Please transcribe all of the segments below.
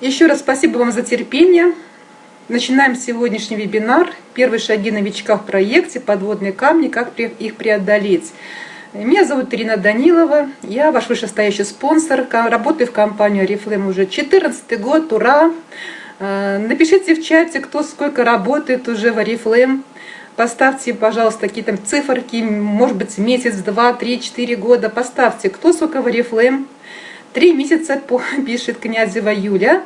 Еще раз спасибо вам за терпение. Начинаем сегодняшний вебинар «Первые шаги новичка в проекте. Подводные камни. Как их преодолеть». Меня зовут Ирина Данилова, я ваш вышестоящий спонсор, работаю в компании Oriflame уже 14 год, ура! Э, напишите в чате, кто сколько работает уже в Oriflame, поставьте, пожалуйста, какие-то циферки, может быть, месяц, два, три, четыре года, поставьте, кто сколько в Oriflame. Три месяца, пишет князева Юля.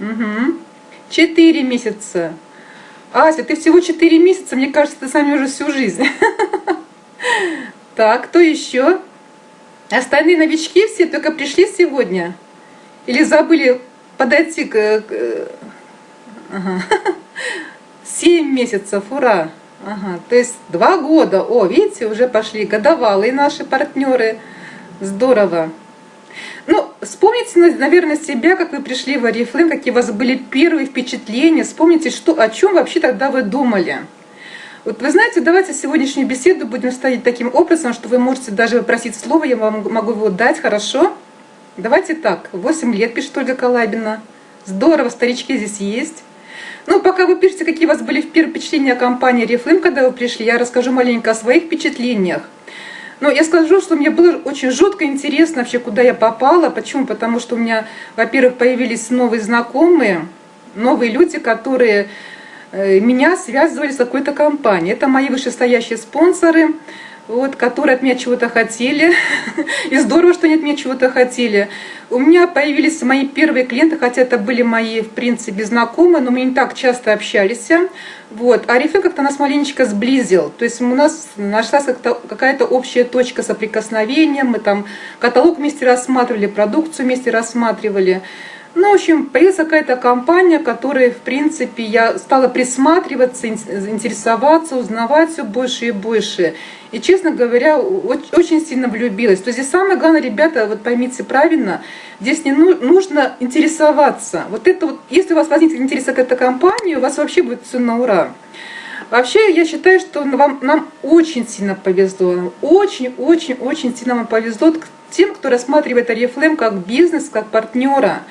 Угу. Четыре месяца. Ася, ты всего четыре месяца, мне кажется, ты сами уже всю жизнь. Так, кто еще? Остальные новички все только пришли сегодня? Или забыли подойти к... Ага. 7 месяцев, ура! Ага, то есть два года. О, видите, уже пошли годовалые наши партнеры. Здорово. Ну, вспомните, наверное, себя, как вы пришли в Арифлейм, какие у вас были первые впечатления. Вспомните, что, о чем вообще тогда вы думали. Вот вы знаете, давайте сегодняшнюю беседу будем ставить таким образом, что вы можете даже попросить слово, я вам могу его дать, хорошо? Давайте так, 8 лет пишет Ольга Калабина. Здорово, старички здесь есть. Ну, пока вы пишете, какие у вас были первые впечатления о компании Reflame, когда вы пришли, я расскажу маленько о своих впечатлениях. Но я скажу, что мне было очень жутко интересно вообще, куда я попала. Почему? Потому что у меня, во-первых, появились новые знакомые, новые люди, которые Э, меня связывали с какой-то компанией. Это мои вышестоящие спонсоры, вот, которые от меня чего-то хотели. И здорово, что они от меня чего-то хотели. У меня появились мои первые клиенты, хотя это были мои, в принципе, знакомые, но мы не так часто общались. Вот. А Рифе как-то нас маленечко сблизил. То есть у нас нашлась какая-то общая точка соприкосновения. Мы там каталог вместе рассматривали, продукцию вместе рассматривали. Ну, в общем, появилась какая-то компания, которая, в принципе, я стала присматриваться, интересоваться, узнавать все больше и больше. И, честно говоря, очень сильно влюбилась. То есть здесь самое главное, ребята, вот поймите правильно, здесь не ну, нужно интересоваться. Вот это вот, если у вас возникнет интерес к этой компании, у вас вообще будет все на ура. Вообще, я считаю, что вам, нам очень сильно повезло. Очень-очень-очень сильно вам повезло тем, кто рассматривает Арифлейм как бизнес, как партнера.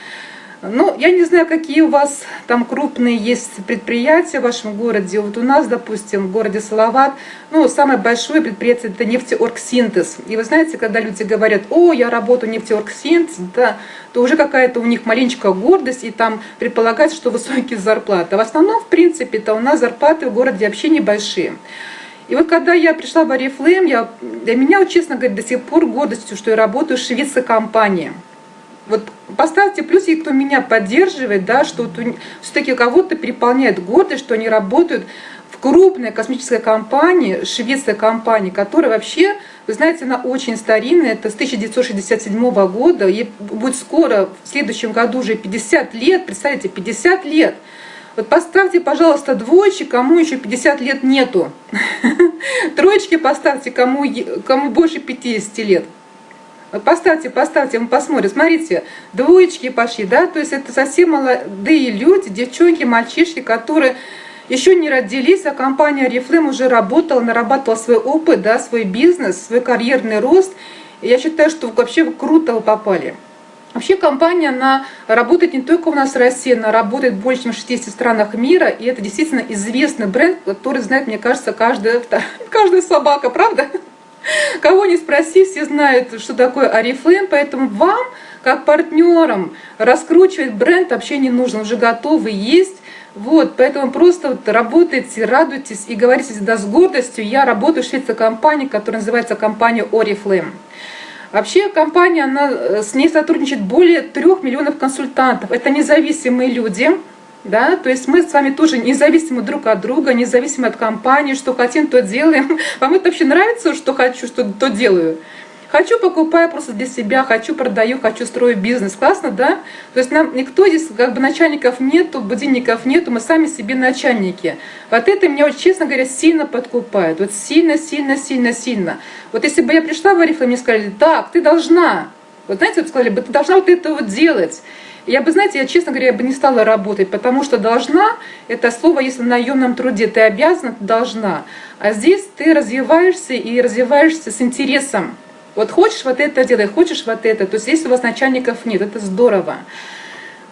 Ну, я не знаю, какие у вас там крупные есть предприятия в вашем городе. Вот у нас, допустим, в городе Салават, ну, самое большое предприятие – это нефтеоргсинтез. И вы знаете, когда люди говорят, о, я работаю нефтеоргсинтез, да, то уже какая-то у них маленькая гордость, и там предполагается, что высокие зарплаты. В основном, в принципе, это у нас зарплаты в городе вообще небольшие. И вот когда я пришла в Арифлейм, я, для меня, честно говоря, до сих пор гордостью, что я работаю в шведской компании – вот поставьте плюсики, кто меня поддерживает, да, что все-таки кого-то переполняет гордость, что они работают в крупной космической компании, шведской компании, которая вообще, вы знаете, она очень старинная, это с 1967 года, ей будет скоро, в следующем году уже 50 лет, представьте, 50 лет. Вот поставьте, пожалуйста, двоечки, кому еще 50 лет нету. Троечки поставьте, кому, кому больше 50 лет. Поставьте, поставьте, мы посмотрим. Смотрите, двоечки пошли, да, то есть это совсем молодые люди, девчонки, мальчишки, которые еще не родились, а компания Reflame уже работала, нарабатывала свой опыт, да, свой бизнес, свой карьерный рост. И я считаю, что вообще круто вы попали. Вообще компания, она работает не только у нас в России, она работает в больше, чем в 60 странах мира, и это действительно известный бренд, который знает, мне кажется, каждая, каждая собака, правда? Кого не спроси, все знают, что такое Арифлейм, поэтому вам, как партнерам, раскручивать бренд вообще не нужно, уже готовый есть. Вот, поэтому просто вот работайте, радуйтесь и говорите всегда с гордостью. Я работаю в шведской компании, которая называется компания Oriflame. Вообще компания, она, э, с ней сотрудничает более трех миллионов консультантов. Это независимые люди, да, то есть мы с вами тоже независимы друг от друга, независимы от компании, что хотим, то делаем. Вам это вообще нравится, что хочу, что то делаю? Хочу, покупаю просто для себя, хочу, продаю, хочу, строю бизнес. Классно, да? То есть нам никто здесь, как бы начальников нету, будильников нету, мы сами себе начальники. Вот это меня, вот, честно говоря, сильно подкупает. Вот сильно, сильно, сильно, сильно. Вот если бы я пришла в Арифлейм, мне сказали, так, ты должна. Вот знаете, вот сказали бы, ты должна вот это вот делать. Я бы, знаете, я, честно говоря, я бы не стала работать, потому что должна, это слово, если на наемном труде, ты обязана, ты должна. А здесь ты развиваешься и развиваешься с интересом. Вот хочешь вот это делай, хочешь вот это. То есть если у вас начальников нет, это здорово.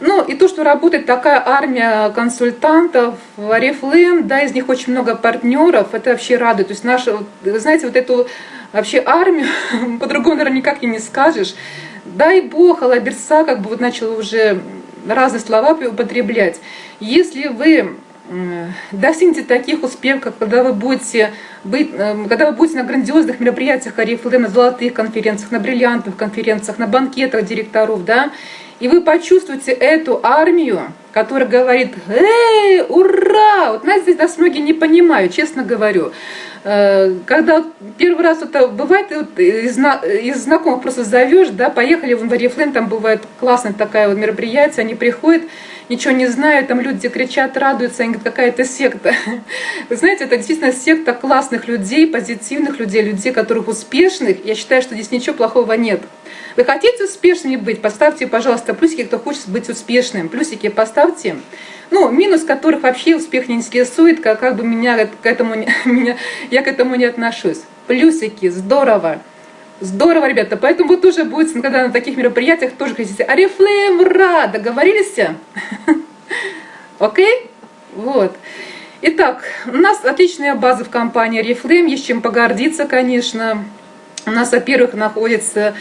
Ну и то, что работает такая армия консультантов, Арифлейм, да, из них очень много партнеров, это вообще радует. То есть наша, вы знаете, вот эту вообще армию, по-другому, наверное, никак и не скажешь. Дай Бог, Алаберса как бы вот начал уже разные слова употреблять. Если вы достигнете таких успехов, когда вы будете быть, эм, когда вы будете на грандиозных мероприятиях Арифлейм, на золотых конференциях, на бриллиантовых конференциях, на банкетах директоров, да, и вы почувствуете эту армию, которая говорит, эй, ура! Вот знаете, здесь нас многие не понимают, честно говорю. Э, когда первый раз это бывает, из, знакомых просто зовешь, да, поехали в Варифлейм, там бывает классное такое вот мероприятие, они приходят, ничего не знают, там люди кричат, радуются, они говорят, какая-то секта. Вы знаете, это действительно секта классных людей, позитивных людей, людей, которых успешных. Я считаю, что здесь ничего плохого нет. Вы хотите успешными быть? Поставьте, пожалуйста, плюсики, кто хочет быть успешным. Плюсики поставьте. Ну, минус которых вообще успех не интересует, как, как бы меня к этому, меня, я к этому не отношусь. Плюсики, здорово. Здорово, ребята. Поэтому вы тоже будете, когда на таких мероприятиях, тоже хотите. Арифлейм, ура! Договорились? Окей? Вот. Итак, у нас отличная база в компании Арифлейм, есть чем погордиться, конечно. У нас, во-первых, находится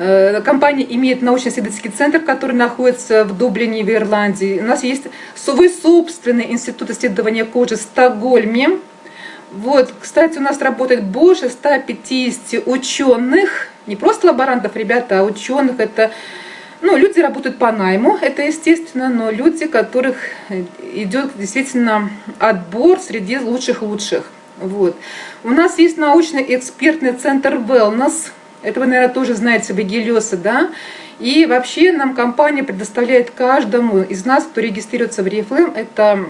Э, компания имеет научно-исследовательский центр, который находится в Дублине, в Ирландии. У нас есть свой собственный институт исследования кожи в Стокгольме. Вот, кстати, у нас работает больше 150 ученых, не просто лаборантов, ребята, а ученых. Это ну, люди работают по найму, это естественно, но люди, которых идет действительно отбор среди лучших-лучших. Вот. У нас есть научный экспертный центр Wellness, это вы, наверное, тоже знаете, Вагилеса, да? И вообще нам компания предоставляет каждому из нас, кто регистрируется в Reflame, это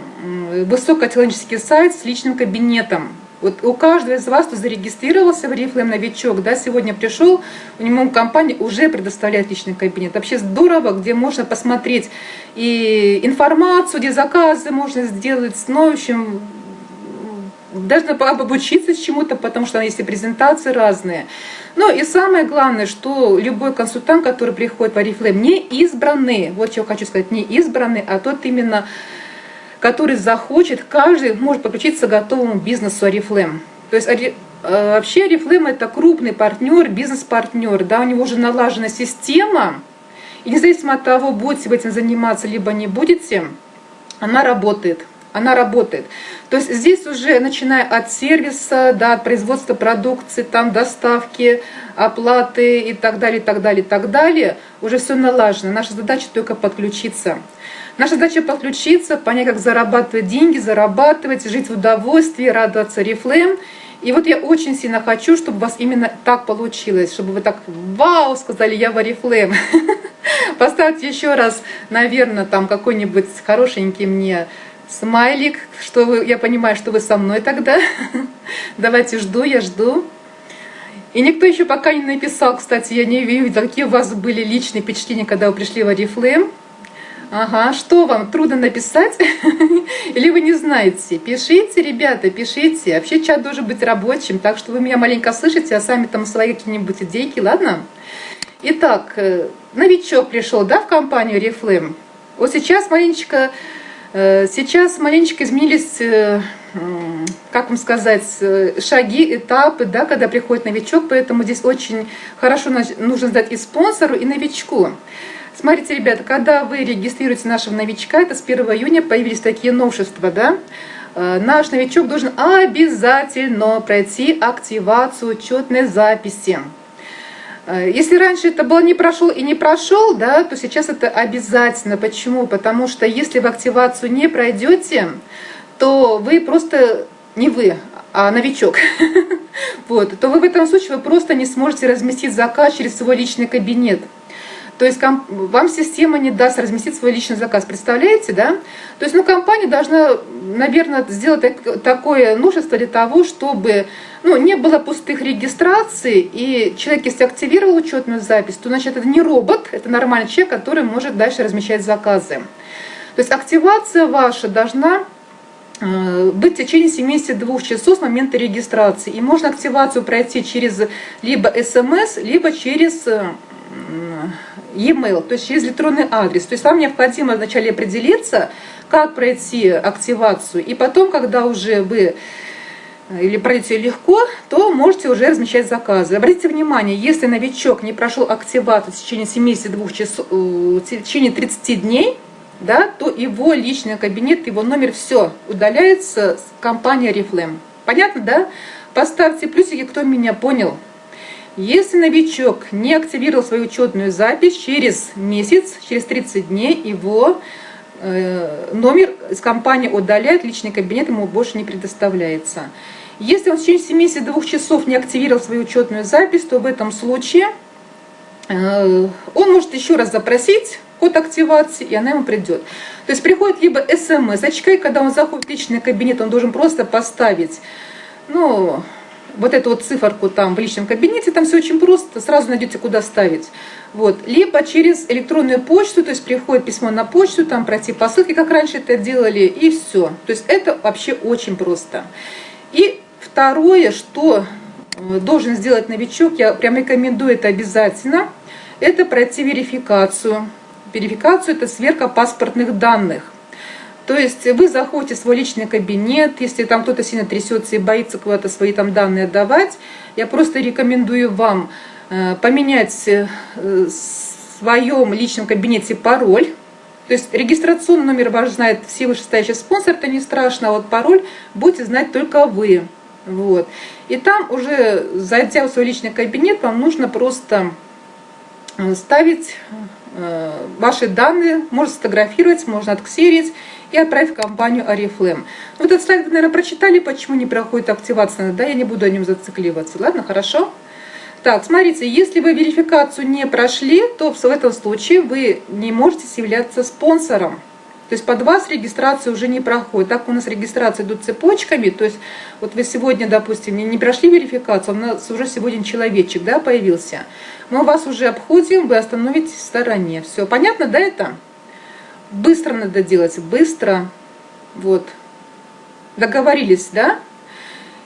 высокотехнологический сайт с личным кабинетом. Вот у каждого из вас, кто зарегистрировался в Reflame новичок, да, сегодня пришел, у него компания уже предоставляет личный кабинет. Вообще здорово, где можно посмотреть и информацию, где заказы можно сделать, ну, в общем, даже обучиться чему-то, потому что есть и презентации разные. Ну и самое главное, что любой консультант, который приходит в Арифлейм, не избранный, вот что хочу сказать, не избранный, а тот именно, который захочет, каждый может подключиться к готовому бизнесу Арифлейм. То есть э, вообще Арифлейм это крупный партнер, бизнес-партнер, да, у него уже налажена система, и независимо от того, будете вы этим заниматься, либо не будете, она работает она работает. То есть здесь уже, начиная от сервиса, да, от производства продукции, там доставки, оплаты и так далее, так далее, так далее, уже все налажено. Наша задача только подключиться. Наша задача подключиться, понять, как зарабатывать деньги, зарабатывать, жить в удовольствии, радоваться рефлеем. И вот я очень сильно хочу, чтобы у вас именно так получилось, чтобы вы так «Вау!» сказали «Я в Oriflame». Поставьте еще раз, наверное, там какой-нибудь хорошенький мне смайлик, что вы, я понимаю, что вы со мной тогда. Давайте жду, я жду. И никто еще пока не написал, кстати, я не видела, какие у вас были личные впечатления, когда вы пришли в Oriflame. Ага, что вам, трудно написать? Или вы не знаете? Пишите, ребята, пишите. Вообще чат должен быть рабочим, так что вы меня маленько слышите, а сами там свои какие-нибудь идейки, ладно? Итак, э, новичок пришел, да, в компанию Oriflame? Вот сейчас маленечко сейчас маленечко изменились, э, как вам сказать, э, шаги, этапы, да, когда приходит новичок, поэтому здесь очень хорошо нужно сдать и спонсору, и новичку. Смотрите, ребята, когда вы регистрируете нашего новичка, это с 1 июня появились такие новшества, да, наш новичок должен обязательно пройти активацию учетной записи. Э, если раньше это было не прошел и не прошел, да, то сейчас это обязательно. Почему? Потому что если вы активацию не пройдете, то вы просто не вы, а новичок, вот, то вы в этом случае вы просто не сможете разместить заказ через свой личный кабинет. То есть вам система не даст разместить свой личный заказ. Представляете, да? То есть ну, компания должна, наверное, сделать такое нужество для того, чтобы ну, не было пустых регистраций, и человек, если активировал учетную запись, то значит это не робот, это нормальный человек, который может дальше размещать заказы. То есть активация ваша должна э, быть в течение 72 часов с момента регистрации. И можно активацию пройти через либо смс, либо через e-mail, то есть через электронный адрес. То есть вам необходимо вначале определиться, как пройти активацию, и потом, когда уже вы э, или пройдете легко, то можете уже размещать заказы. Обратите внимание, если новичок не прошел активацию в течение 72 часов, э, в течение 30 дней, да, то его личный кабинет, его номер, все удаляется с компании Reflame. Понятно, да? Поставьте плюсики, кто меня понял. Если новичок не активировал свою учетную запись, через месяц, через 30 дней его э, номер из компании удаляет, личный кабинет ему больше не предоставляется. Если он в течение 72 часов не активировал свою учетную запись, то в этом случае э, он может еще раз запросить код активации, и она ему придет. То есть приходит либо смс, очкой, когда он заходит в личный кабинет, он должен просто поставить, ну, вот эту вот циферку там в личном кабинете, там все очень просто, сразу найдете, куда ставить. Вот. Либо через электронную почту, то есть приходит письмо на почту, там пройти по ссылке, как раньше это делали, и все. То есть это вообще очень просто. И второе, что э, должен сделать новичок, я прям рекомендую это обязательно, это пройти верификацию. Верификацию – это сверка паспортных данных. То есть вы заходите в свой личный кабинет, если там кто-то сильно трясется и боится куда-то свои там данные отдавать, я просто рекомендую вам э, поменять э, в своем личном кабинете пароль. То есть регистрационный номер ваш знает все вышестоящие спонсор, это не страшно, а вот пароль будете знать только вы. Вот. И там уже, зайдя в свой личный кабинет, вам нужно просто э, ставить ваши данные, можно сфотографировать, можно отксерить и отправить в компанию Арифлем. Вот этот слайд вы, наверное, прочитали, почему не проходит активация, да, я не буду о нем зацикливаться, ладно, хорошо? Так, смотрите, если вы верификацию не прошли, то в этом случае вы не можете являться спонсором. То есть под вас регистрация уже не проходит. Так у нас регистрация идут цепочками. То есть вот вы сегодня, допустим, не прошли верификацию, у нас уже сегодня человечек да, появился. Мы вас уже обходим, вы остановитесь в стороне. Все, понятно, да, это? Быстро надо делать, быстро. Вот. Договорились, да?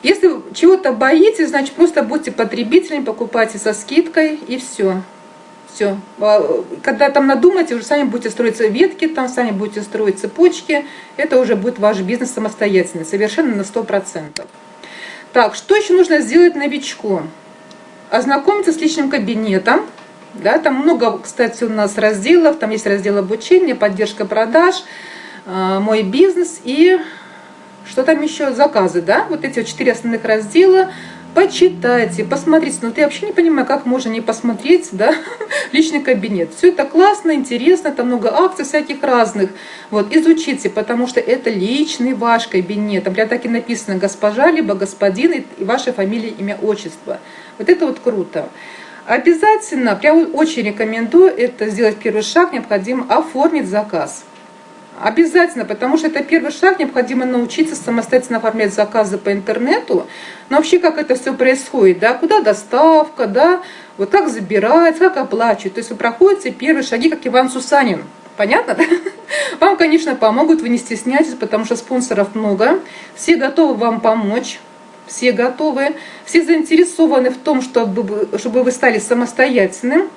Если чего-то боитесь, значит просто будьте потребителями, покупайте со скидкой и все. Все. А, когда там надумаете, уже сами будете строить ветки, там сами будете строить цепочки. Это уже будет ваш бизнес самостоятельный, совершенно на 100%. Так, что еще нужно сделать новичку? Ознакомиться с личным кабинетом, да, там много, кстати, у нас разделов. Там есть раздел обучения, поддержка продаж, э, мой бизнес и что там еще? Заказы, да? Вот эти вот четыре основных раздела. Почитайте, посмотрите. Но ну, ты вообще не понимаю, как можно не посмотреть, да, личный кабинет. Все это классно, интересно, там много акций всяких разных. Вот, изучите, потому что это личный ваш кабинет. Там прям так и написано госпожа, либо господин, и ваша фамилия, имя, отчество. Вот это вот круто. Обязательно, прям очень рекомендую это сделать первый шаг, необходимо оформить заказ. Обязательно, потому что это первый шаг, необходимо научиться самостоятельно оформлять заказы по интернету. Но вообще, как это все происходит, да, куда доставка, да, вот как забирать, как оплачивать. То есть вы проходите первые шаги, как Иван Сусанин. Понятно, да? Вам, конечно, помогут, вы не стесняйтесь, потому что спонсоров много. Все готовы вам помочь все готовы, все заинтересованы в том, чтобы, чтобы вы стали самостоятельным.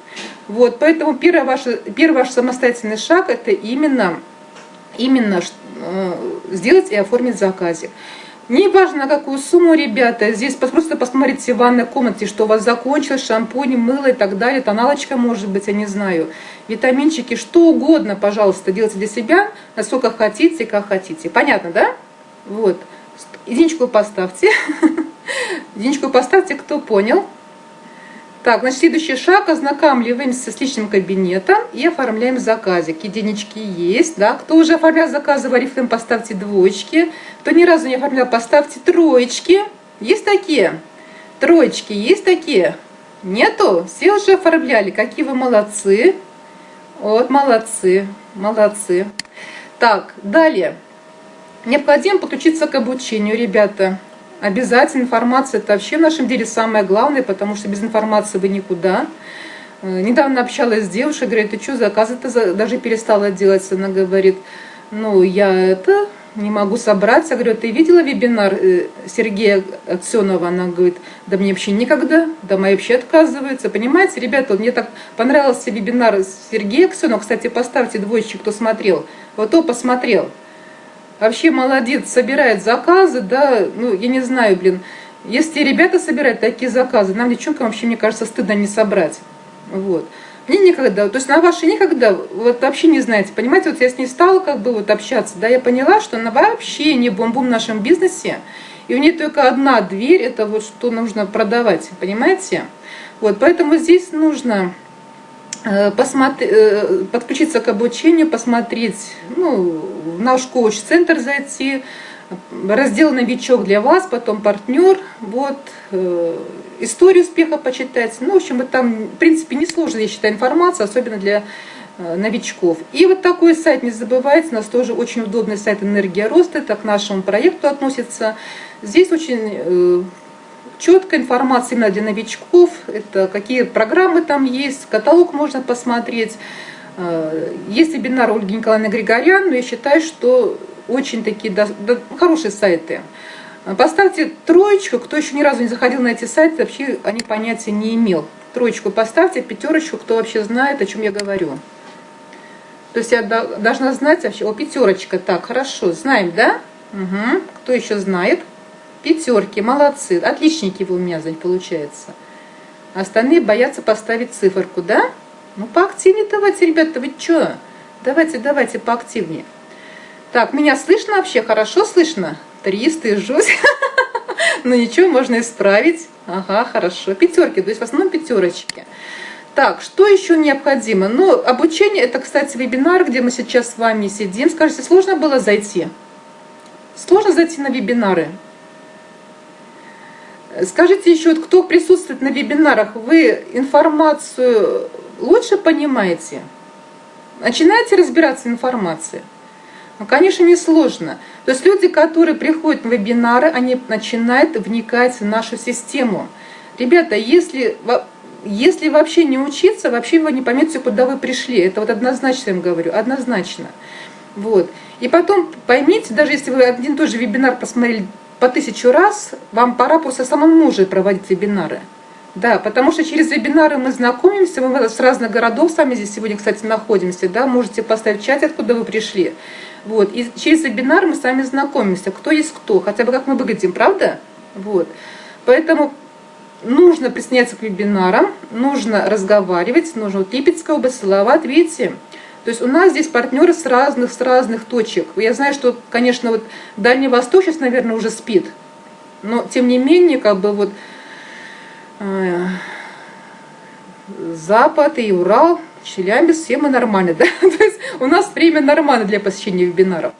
Вот, поэтому первый ваш, первый ваш самостоятельный шаг – это именно, именно э, сделать и оформить заказик. Не важно, на какую сумму, ребята, здесь просто посмотрите в ванной комнате, что у вас закончилось, шампунь, мыло и так далее, тоналочка может быть, я не знаю, витаминчики, что угодно, пожалуйста, делайте для себя, насколько хотите, как хотите. Понятно, да? Вот. Единичку поставьте. Единичку поставьте, кто понял. Так, значит, следующий шаг. Ознакомливаемся с личным кабинетом и оформляем заказик. Единички есть, да. Кто уже оформлял заказы в Арифлейм, поставьте двоечки. Кто ни разу не оформлял, поставьте троечки. Есть такие? Троечки есть такие? Нету? Все уже оформляли. Какие вы молодцы. Вот, молодцы, молодцы. Так, далее. Необходимо подключиться к обучению, ребята. Обязательно информация – это вообще в нашем деле самое главное, потому что без информации вы никуда. Э, недавно общалась с девушкой, говорит, ты что, заказы-то даже перестала делать? Она говорит, ну, я это не могу собраться. Я говорю, ты видела вебинар э, Сергея Аксенова? Она говорит, да мне вообще никогда, да мои вообще отказываются. Понимаете, ребята, мне так понравился вебинар Сергея Аксенова. Кстати, поставьте двоечки, кто смотрел. Вот кто посмотрел. Вообще молодец, собирает заказы, да, ну, я не знаю, блин. Если ребята собирают такие заказы, нам, девчонкам, вообще, мне кажется, стыдно не собрать. Вот. Мне никогда, то есть на вашей никогда, вот вообще не знаете, понимаете, вот я с ней стала как бы вот общаться, да, я поняла, что она вообще не бомбум в нашем бизнесе, и у нее только одна дверь, это вот что нужно продавать, понимаете? Вот, поэтому здесь нужно посмотри, э, подключиться к обучению, посмотреть, ну, в наш коуч-центр зайти, раздел «Новичок» для вас, потом «Партнер», вот, э, историю успеха почитать. Ну, в общем, это там, в принципе, несложная, я считаю, информация, особенно для э, новичков. И вот такой сайт, не забывайте, у нас тоже очень удобный сайт «Энергия роста», это к нашему проекту относится. Здесь очень э, четкая информация именно для новичков, это какие программы там есть, каталог можно посмотреть. Э, есть вебинар Ольги Николаевны Григорян, но я считаю, что очень такие да, да, хорошие сайты. Поставьте троечку, кто еще ни разу не заходил на эти сайты, вообще они понятия не имел. Троечку поставьте, пятерочку, кто вообще знает, о чем я говорю. То есть я должна знать вообще, о, пятерочка, так, хорошо, знаем, да? Угу. Кто еще знает? Пятерки, молодцы, отличники вы у меня, Зань, получается. Остальные боятся поставить циферку, да? Ну, поактивнее давайте, ребята, вы что? Давайте, давайте, поактивнее. Так, меня слышно вообще? Хорошо слышно? Три, стыжусь. Но ну, ничего, можно исправить. Ага, хорошо. Пятерки, то есть в основном пятерочки. Так, что еще необходимо? Ну, обучение, это, кстати, вебинар, где мы сейчас с вами сидим. Скажите, сложно было зайти? Сложно зайти на вебинары? Скажите еще, кто присутствует на вебинарах, вы информацию лучше понимаете? Начинаете разбираться в информации? Ну, конечно, не сложно. То есть люди, которые приходят на вебинары, они начинают вникать в нашу систему. Ребята, если, если вообще не учиться, вообще вы не поймете, куда вы пришли. Это вот однозначно я им говорю, однозначно. Вот. И потом поймите, даже если вы один и тот же вебинар посмотрели по тысячу раз, вам пора просто самому уже проводить вебинары. Да, потому что через вебинары мы знакомимся, мы с разных городов с вами здесь сегодня, кстати, находимся, да, можете поставить в чат, откуда вы пришли. Вот. И через вебинар мы с вами знакомимся, кто есть кто, хотя бы как мы выглядим, правда? Вот. Поэтому нужно присоединяться к вебинарам, нужно разговаривать, нужно вот Липецкая область, Салават, видите? То есть у нас здесь партнеры с разных, с разных точек. Я знаю, что, конечно, вот Дальний Восток сейчас, наверное, уже спит, но тем не менее, как бы вот э, Запад и Урал, Челябинск, все мы нормально, да? То есть у нас время нормально для посещения вебинаров.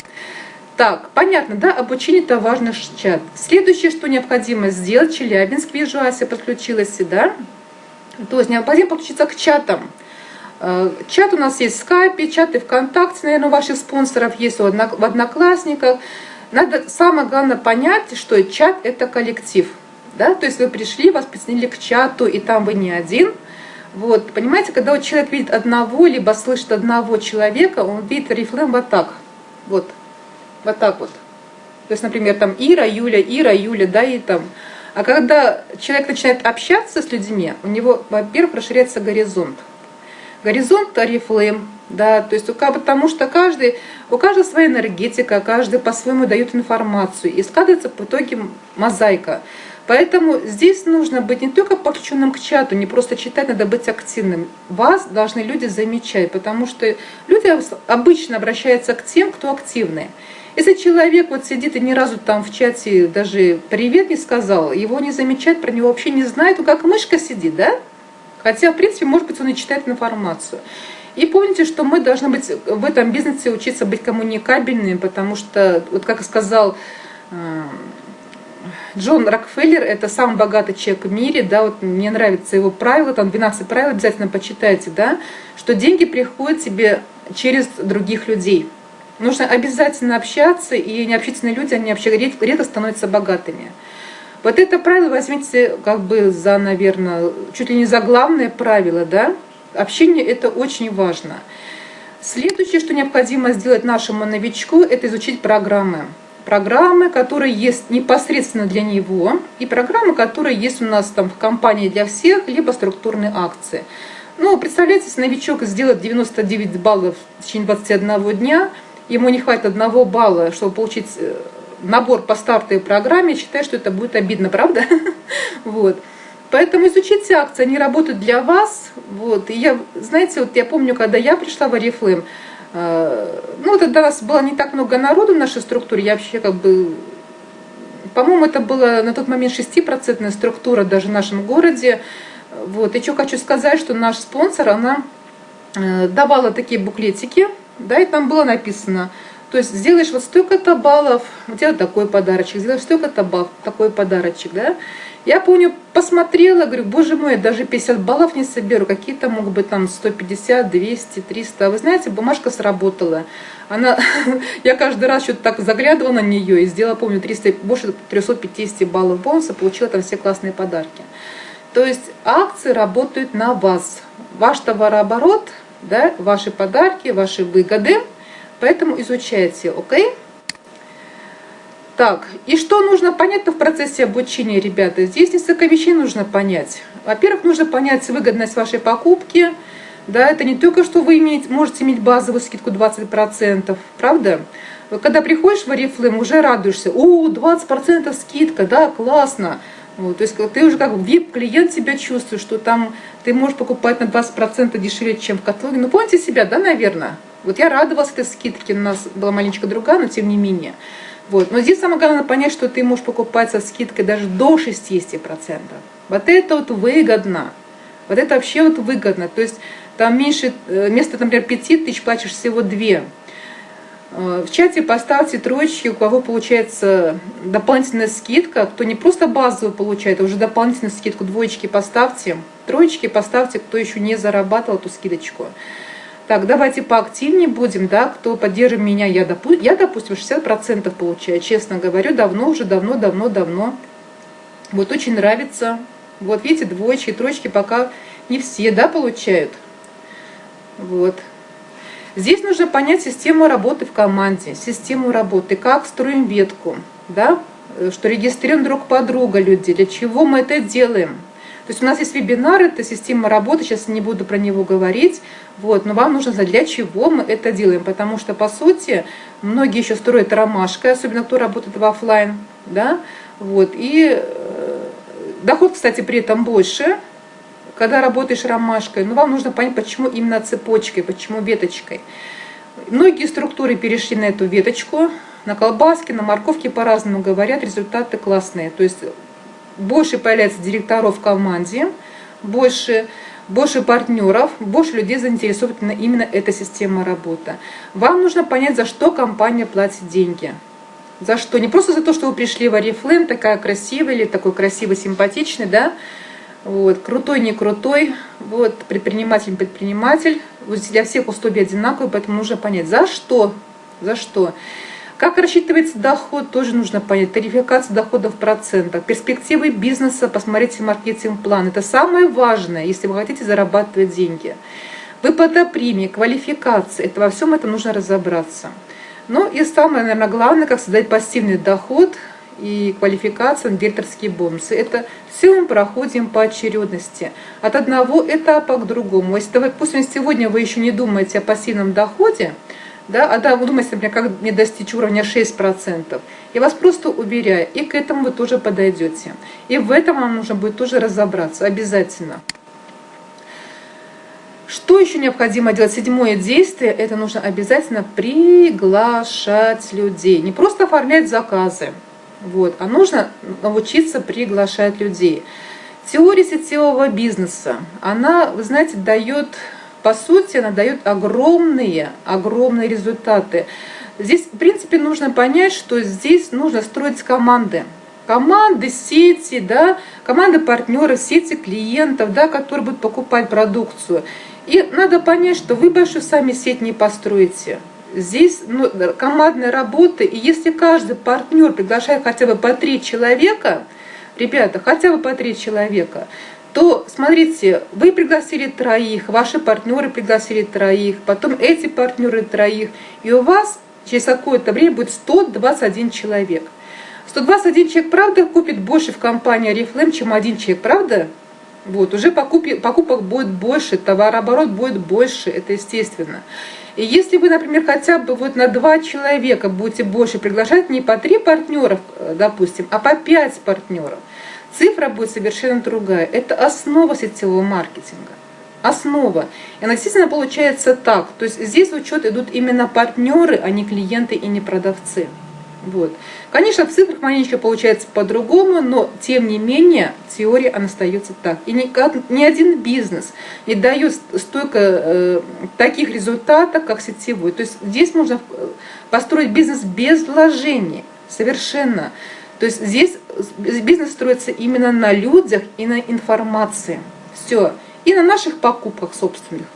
Так, понятно, да, обучение это важный чат. Следующее, что необходимо сделать, Челябинск, вижу, Ася подключилась, да? То есть необходимо подключиться к чатам. Э, чат у нас есть в скайпе, чаты ВКонтакте, наверное, у ваших спонсоров есть в Одноклассниках. Надо самое главное понять, что чат это коллектив. Да? То есть вы пришли, вас присоединили к чату, и там вы не один – вот, понимаете, когда вот человек видит одного, либо слышит одного человека, он видит рифлем вот так, вот, вот так вот. То есть, например, там Ира, Юля, Ира, Юля, да, и там. А когда человек начинает общаться с людьми, у него, во-первых, расширяется горизонт. Горизонт Арифлейм, да, то есть потому что каждый, у каждого своя энергетика, каждый по-своему дает информацию, и складывается в итоге мозаика. Поэтому здесь нужно быть не только подключенным к чату, не просто читать, надо быть активным. Вас должны люди замечать, потому что люди обычно обращаются к тем, кто активный. Если человек вот сидит и ни разу там в чате даже привет не сказал, его не замечать, про него вообще не знает, он как мышка сидит, да? Хотя, в принципе, может быть, он и читает информацию. И помните, что мы должны быть в этом бизнесе учиться быть коммуникабельными, потому что, вот как сказал э, Джон Рокфеллер – это самый богатый человек в мире, да, вот мне нравится его правило, там 12 правил, обязательно почитайте, да, что деньги приходят тебе через других людей. Нужно обязательно общаться, и необщительные люди, они вообще редко становятся богатыми. Вот это правило возьмите как бы за, наверное, чуть ли не за главное правило, да, общение – это очень важно. Следующее, что необходимо сделать нашему новичку, это изучить программы. Программы, которые есть непосредственно для него, и программы, которые есть у нас там в компании для всех, либо структурные акции. Ну, представляете, если новичок сделает 99 баллов в течение 21 дня, ему не хватит одного балла, чтобы получить э, набор по стартовой программе, считаю, что это будет обидно, правда? Вот. Поэтому изучите акции, они работают для вас. Вот. И я, знаете, вот я помню, когда я пришла в Арифлейм, э, ну, тогда у нас было не так много народу в нашей структуре, я вообще как бы, по-моему, это была на тот момент 6% структура даже в нашем городе. Вот. И что хочу сказать, что наш спонсор, она э, давала такие буклетики, да, и там было написано, то есть сделаешь вот столько-то баллов, тебя такой подарочек, сделаешь столько-то баллов, такой подарочек, да. Я помню, посмотрела, говорю, боже мой, даже 50 баллов не соберу, какие-то могут быть там 150, 200, 300. Вы знаете, бумажка сработала. Она, я каждый раз что-то так заглядывала на нее и сделала, помню, 300, больше 350 баллов бонуса, получила там все классные подарки. То есть акции работают на вас. Ваш товарооборот, да, ваши подарки, ваши выгоды. Поэтому изучайте, окей? Так, и что нужно понять-то в процессе обучения, ребята? Здесь несколько вещей нужно понять. Во-первых, нужно понять выгодность вашей покупки. Да, это не только, что вы имеете, можете иметь базовую скидку 20%, правда? Когда приходишь в Oriflame, уже радуешься. О, 20% скидка, да, классно. Вот, то есть ты уже как VIP-клиент себя чувствуешь, что там ты можешь покупать на 20% дешевле, чем в каталоге. Ну, помните себя, да, наверное? Вот я радовалась этой скидке, у нас была маленечко другая, но тем не менее. Вот. Но здесь самое главное понять, что ты можешь покупать со скидкой даже до 60%. Вот это вот выгодно. Вот это вообще вот выгодно. То есть там меньше, э, вместо, например, 5 тысяч платишь всего 2. Э, в чате поставьте троечки, у кого получается дополнительная скидка, кто не просто базовую получает, а уже дополнительную скидку, двоечки поставьте, троечки поставьте, кто еще не зарабатывал эту скидочку. Так, давайте поактивнее будем, да, кто поддержит меня, я, допу я допустим, 60% получаю, честно говорю, давно, уже давно, давно, давно. Вот очень нравится. Вот видите, двоечки, троечки пока не все, да, получают. Вот. Здесь нужно понять систему работы в команде, систему работы, как строим ветку, да, что регистрируем друг по друга люди, для чего мы это делаем. То есть у нас есть вебинар, это система работы, сейчас не буду про него говорить, вот, но вам нужно знать, для чего мы это делаем, потому что, по сути, многие еще строят ромашкой, особенно кто работает в офлайн, да, вот, и э, доход, кстати, при этом больше, когда работаешь ромашкой, но вам нужно понять, почему именно цепочкой, почему веточкой. Многие структуры перешли на эту веточку, на колбаске, на морковке по-разному говорят, результаты классные. То есть больше появляется директоров в команде, больше, больше партнеров, больше людей заинтересована именно эта система работы. Вам нужно понять, за что компания платит деньги. За что? Не просто за то, что вы пришли в Арифлейм, такая красивая или такой красивый, симпатичный, да, вот, крутой, не крутой, вот, предприниматель, предприниматель. Вот для всех условия одинаковые, поэтому нужно понять, за что, за что. Как рассчитывается доход, тоже нужно понять. Тарификация доходов в процентах. Перспективы бизнеса, посмотрите маркетинг-план. Это самое важное, если вы хотите зарабатывать деньги. Выплата премии, квалификация. Это во всем этом нужно разобраться. Ну и самое, наверное, главное, как создать пассивный доход – и квалификация директорские бонусы. Это все мы проходим по очередности. От одного этапа к другому. Если, допустим, сегодня вы еще не думаете о пассивном доходе, да, а да, вы думаете, например, как мне достичь уровня 6%, я вас просто уверяю, и к этому вы тоже подойдете. И в этом вам нужно будет тоже разобраться, обязательно. Что еще необходимо делать? Седьмое действие, это нужно обязательно приглашать людей. Не просто оформлять заказы, вот. А нужно научиться приглашать людей. Теория сетевого бизнеса, она, вы знаете, дает, по сути, она дает огромные, огромные результаты. Здесь, в принципе, нужно понять, что здесь нужно строить команды. Команды, сети, да, команды партнеров, сети клиентов, да, которые будут покупать продукцию. И надо понять, что вы большую сами сеть не построите. Здесь ну, командная работа, и если каждый партнер приглашает хотя бы по три человека, ребята, хотя бы по три человека, то, смотрите, вы пригласили троих, ваши партнеры пригласили троих, потом эти партнеры троих, и у вас через какое-то время будет 121 человек. 121 человек, правда, купит больше в компании Oriflame, чем один человек, правда? Вот, уже покупи, покупок будет больше, товарооборот будет больше, это естественно. И если вы, например, хотя бы вот на два человека будете больше приглашать, не по три партнеров, э, допустим, а по пять партнеров, цифра будет совершенно другая. Это основа сетевого маркетинга. Основа. И она действительно получается так. То есть здесь в учет идут именно партнеры, а не клиенты и не продавцы. Вот. Конечно, в цифрах маленечко получается по-другому, но тем не менее теория она остается так. И ни, ни один бизнес не дает столько э, таких результатов, как сетевой. То есть здесь можно э, построить бизнес без вложений, совершенно. То есть здесь бизнес строится именно на людях и на информации. Все. И на наших покупках собственных.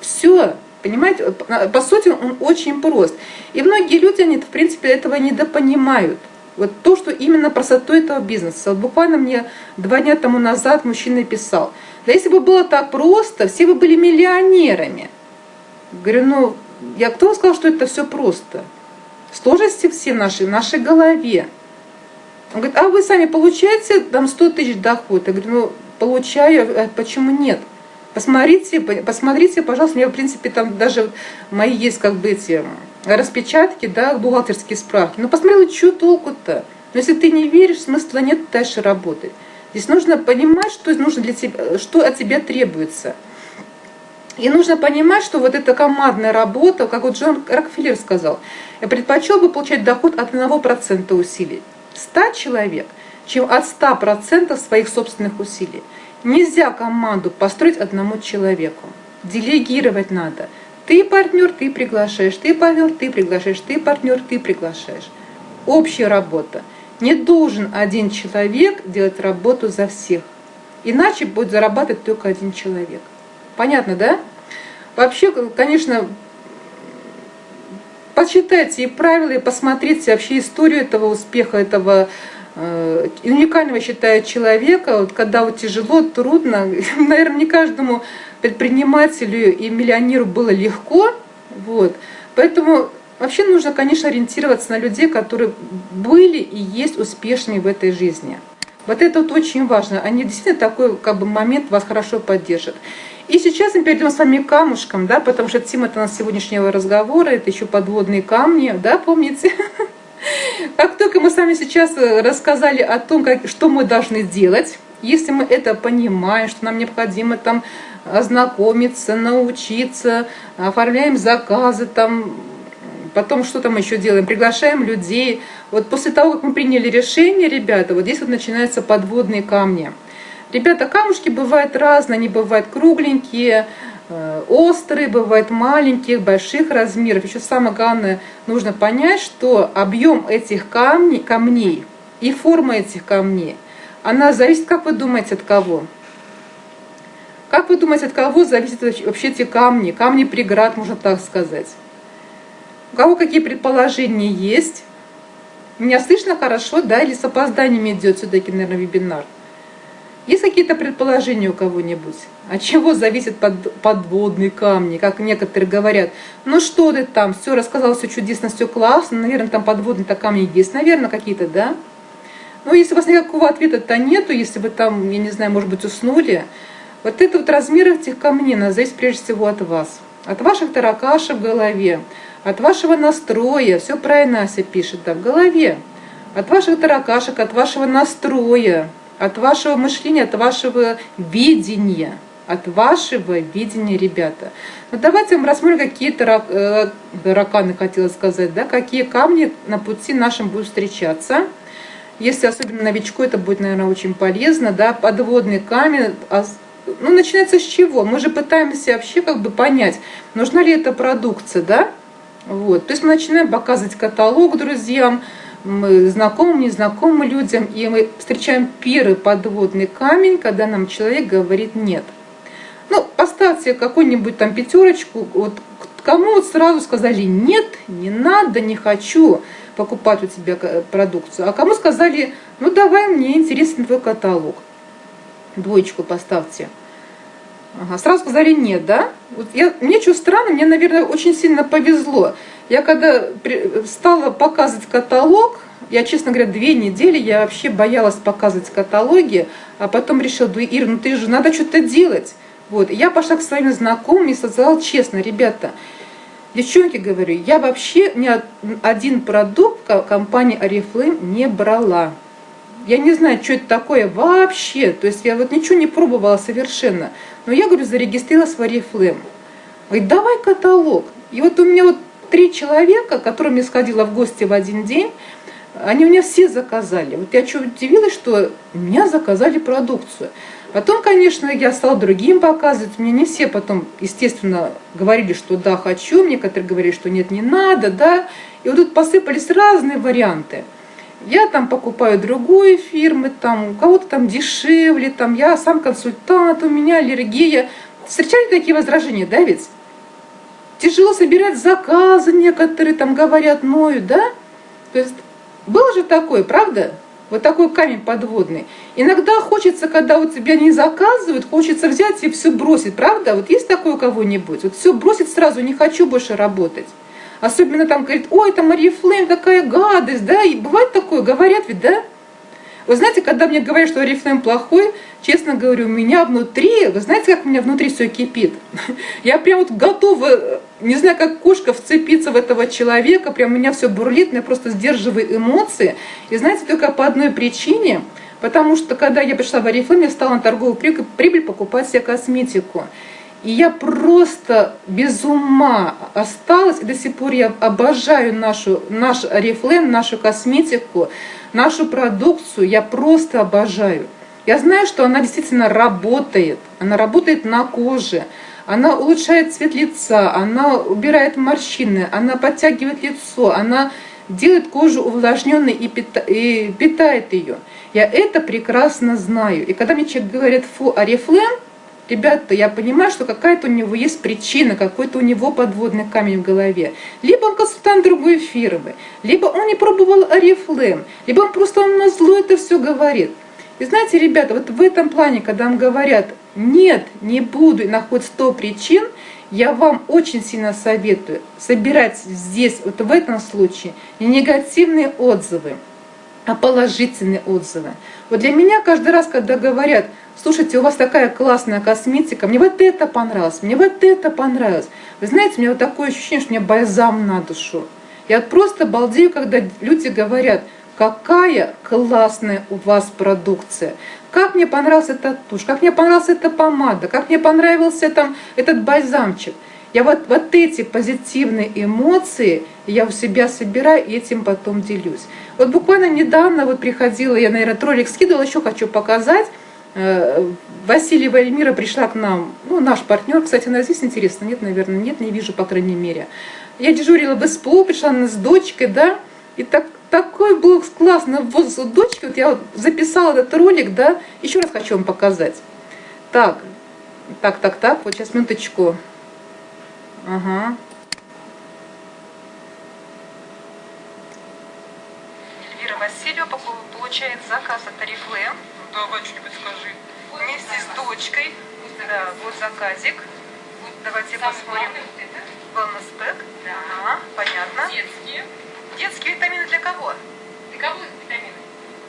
Все. Понимаете, по сути он очень прост. И многие люди, они в принципе этого недопонимают. Вот то, что именно простоту этого бизнеса. Вот буквально мне два дня тому назад мужчина писал, да если бы было так просто, все бы были миллионерами. Говорю, ну, я кто сказал, что это все просто? Сложности все наши в нашей голове. Он говорит, а вы сами получаете там 100 тысяч доход? Я говорю, ну, получаю, а почему нет? Посмотрите, посмотрите, пожалуйста, у меня, в принципе, там даже мои есть как бы эти распечатки, да, бухгалтерские справки. Ну, посмотрела, что толку-то? Но если ты не веришь, смысла нет дальше работать. Здесь нужно понимать, что нужно для тебя, что от тебя требуется. И нужно понимать, что вот эта командная работа, как вот Джон Рокфеллер сказал, я предпочел бы получать доход от 1% усилий 100 человек, чем от 100% своих собственных усилий. Нельзя команду построить одному человеку. Делегировать надо. Ты партнер, ты приглашаешь, ты партнер, ты приглашаешь, ты партнер, ты приглашаешь. Общая работа. Не должен один человек делать работу за всех. Иначе будет зарабатывать только один человек. Понятно, да? Вообще, конечно, почитайте и правила, и посмотрите вообще историю этого успеха, этого Э, уникального считаю человека, вот когда вот тяжело, трудно, наверное, не каждому предпринимателю и миллионеру было легко, вот, поэтому вообще нужно, конечно, ориентироваться на людей, которые были и есть успешными в этой жизни. Вот это вот очень важно, они действительно такой как бы момент вас хорошо поддержат. И сейчас мы перейдем с вами к камушкам, да, потому что тема это у нас сегодняшнего разговора, это еще подводные камни, да, помните? Как только мы с вами сейчас э, рассказали о том, как, что мы должны делать, если мы это понимаем, что нам необходимо там ознакомиться, научиться, оформляем заказы, там, потом что там еще делаем, приглашаем людей. Вот после того, как мы приняли решение, ребята, вот здесь вот начинаются подводные камни. Ребята, камушки бывают разные, они бывают кругленькие, Э, острые, бывают маленьких, больших размеров. Еще самое главное, нужно понять, что объем этих камней, камней и форма этих камней, она зависит, как вы думаете, от кого? Как вы думаете, от кого зависят вообще эти камни? Камни преград, можно так сказать. У кого какие предположения есть? Меня слышно хорошо, да? Или с опозданием идет все-таки, наверное, вебинар? Есть какие-то предположения у кого-нибудь? От чего зависят под, подводные камни, как некоторые говорят? Ну что ты там, все рассказал, все чудесно, все классно, наверное, там подводные-то камни есть, наверное, какие-то, да? Ну, если у вас никакого ответа-то нету, если вы там, я не знаю, может быть, уснули, вот это вот размер этих камней зависит прежде всего от вас, от ваших таракашек в голове, от вашего настроя, все правильно Ася пишет, да, в голове, от ваших таракашек, от вашего настроя, от вашего мышления, от вашего видения, от вашего видения, ребята. Вот давайте мы рассмотрим какие-то э, тараканы, хотела сказать, да, какие камни на пути нашим будут встречаться. Если особенно новичку, это будет, наверное, очень полезно, да, подводный камень, а ну, начинается с чего? Мы же пытаемся вообще как бы понять, нужна ли эта продукция, да? Вот. То есть мы начинаем показывать каталог друзьям, мы знакомым, незнакомым людям, и мы встречаем первый подводный камень, когда нам человек говорит «нет». Ну, поставьте какую-нибудь там пятерочку, вот кому вот сразу сказали «нет, не надо, не хочу покупать у тебя продукцию», а кому сказали «ну давай, мне интересен твой каталог». Двоечку поставьте. Ага, сразу сказали нет, да? Вот я, мне что странно, мне, наверное, очень сильно повезло. Я когда стала показывать каталог, я, честно говоря, две недели я вообще боялась показывать каталоги, а потом решила, да, Ир, ну ты же, надо что-то делать. Вот, я пошла к своим знакомым и сказала честно, ребята, девчонки, говорю, я вообще ни один продукт компании Oriflame не брала. Я не знаю, что это такое вообще, то есть я вот ничего не пробовала совершенно. Но я, говорю, зарегистрировалась в Oriflame. Говорит, давай каталог. И вот у меня вот три человека, к которым я сходила в гости в один день, они у меня все заказали. Вот я что удивилась, что у меня заказали продукцию. Потом, конечно, я стала другим показывать. Мне не все потом, естественно, говорили, что да, хочу. Мне которые говорили, что нет, не надо, да. И вот тут посыпались разные варианты. Я там покупаю другой фирмы, там у кого-то там дешевле, там я сам консультант, у меня аллергия. Встречали такие возражения, да, ведь? Тяжело собирать заказы, некоторые там говорят, ноют, да? То есть было же такое, правда? Вот такой камень подводный. Иногда хочется, когда у тебя не заказывают, хочется взять и все бросить, правда? Вот есть такое у кого-нибудь? Вот все бросить сразу, не хочу больше работать. Особенно там говорит, ой, это Мария Флейм, такая гадость, да? И бывает такое, говорят ведь, да? Вы знаете, когда мне говорят, что Oriflame плохой, честно говорю, у меня внутри, вы знаете, как у меня внутри все кипит? Я прям вот готова, не знаю, как кошка вцепиться в этого человека, прям у меня все бурлит, я просто сдерживаю эмоции. И знаете, только по одной причине, потому что когда я пришла в Oriflame, я стала на торговую прибыль покупать себе косметику. И я просто без ума осталась, и до сих пор я обожаю нашу, наш Oriflame, нашу косметику, нашу продукцию я просто обожаю. Я знаю, что она действительно работает, она работает на коже, она улучшает цвет лица, она убирает морщины, она подтягивает лицо, она делает кожу увлажненной и, питает ее. Я это прекрасно знаю. И когда мне человек говорит, фу, Арифлем, ребята, я понимаю, что какая-то у него есть причина, какой-то у него подводный камень в голове. Либо он консультант другой фирмы, либо он не пробовал Арифлем, либо он просто он на зло это все говорит. И знаете, ребята, вот в этом плане, когда вам говорят, нет, не буду, и находят 100 причин, я вам очень сильно советую собирать здесь, вот в этом случае, не негативные отзывы, а положительные отзывы. Вот для меня каждый раз, когда говорят, слушайте, у вас такая классная косметика, мне вот это понравилось, мне вот это понравилось. Вы знаете, у меня вот такое ощущение, что мне бальзам на душу. Я просто балдею, когда люди говорят, какая классная у вас продукция. Как мне понравился этот тушь, как мне понравилась эта помада, как мне понравился там этот бальзамчик. Я вот, вот эти позитивные эмоции я у себя собираю и этим потом делюсь. Вот буквально недавно вот приходила, я, наверное, ролик скидывала, еще хочу показать. Э, Васильева Эльмира пришла к нам, ну, наш партнер, кстати, она здесь интересно, нет, наверное, нет, не вижу, по крайней мере. Я дежурила в СПО, пришла она с дочкой, да, и так, такой был классный возраст дочки, вот я вот записала этот ролик, да, еще раз хочу вам показать. Так, так, так, так, вот сейчас минуточку. Ага. Эльвира Васильева получает заказ от Арифлэм. Давай что-нибудь скажи. Вместе с дочкой. Да, вот заказик. Давайте посмотрим. Wellness Pack. Да. Ага, понятно. Детские. Детские витамины для кого? Для кого витамины?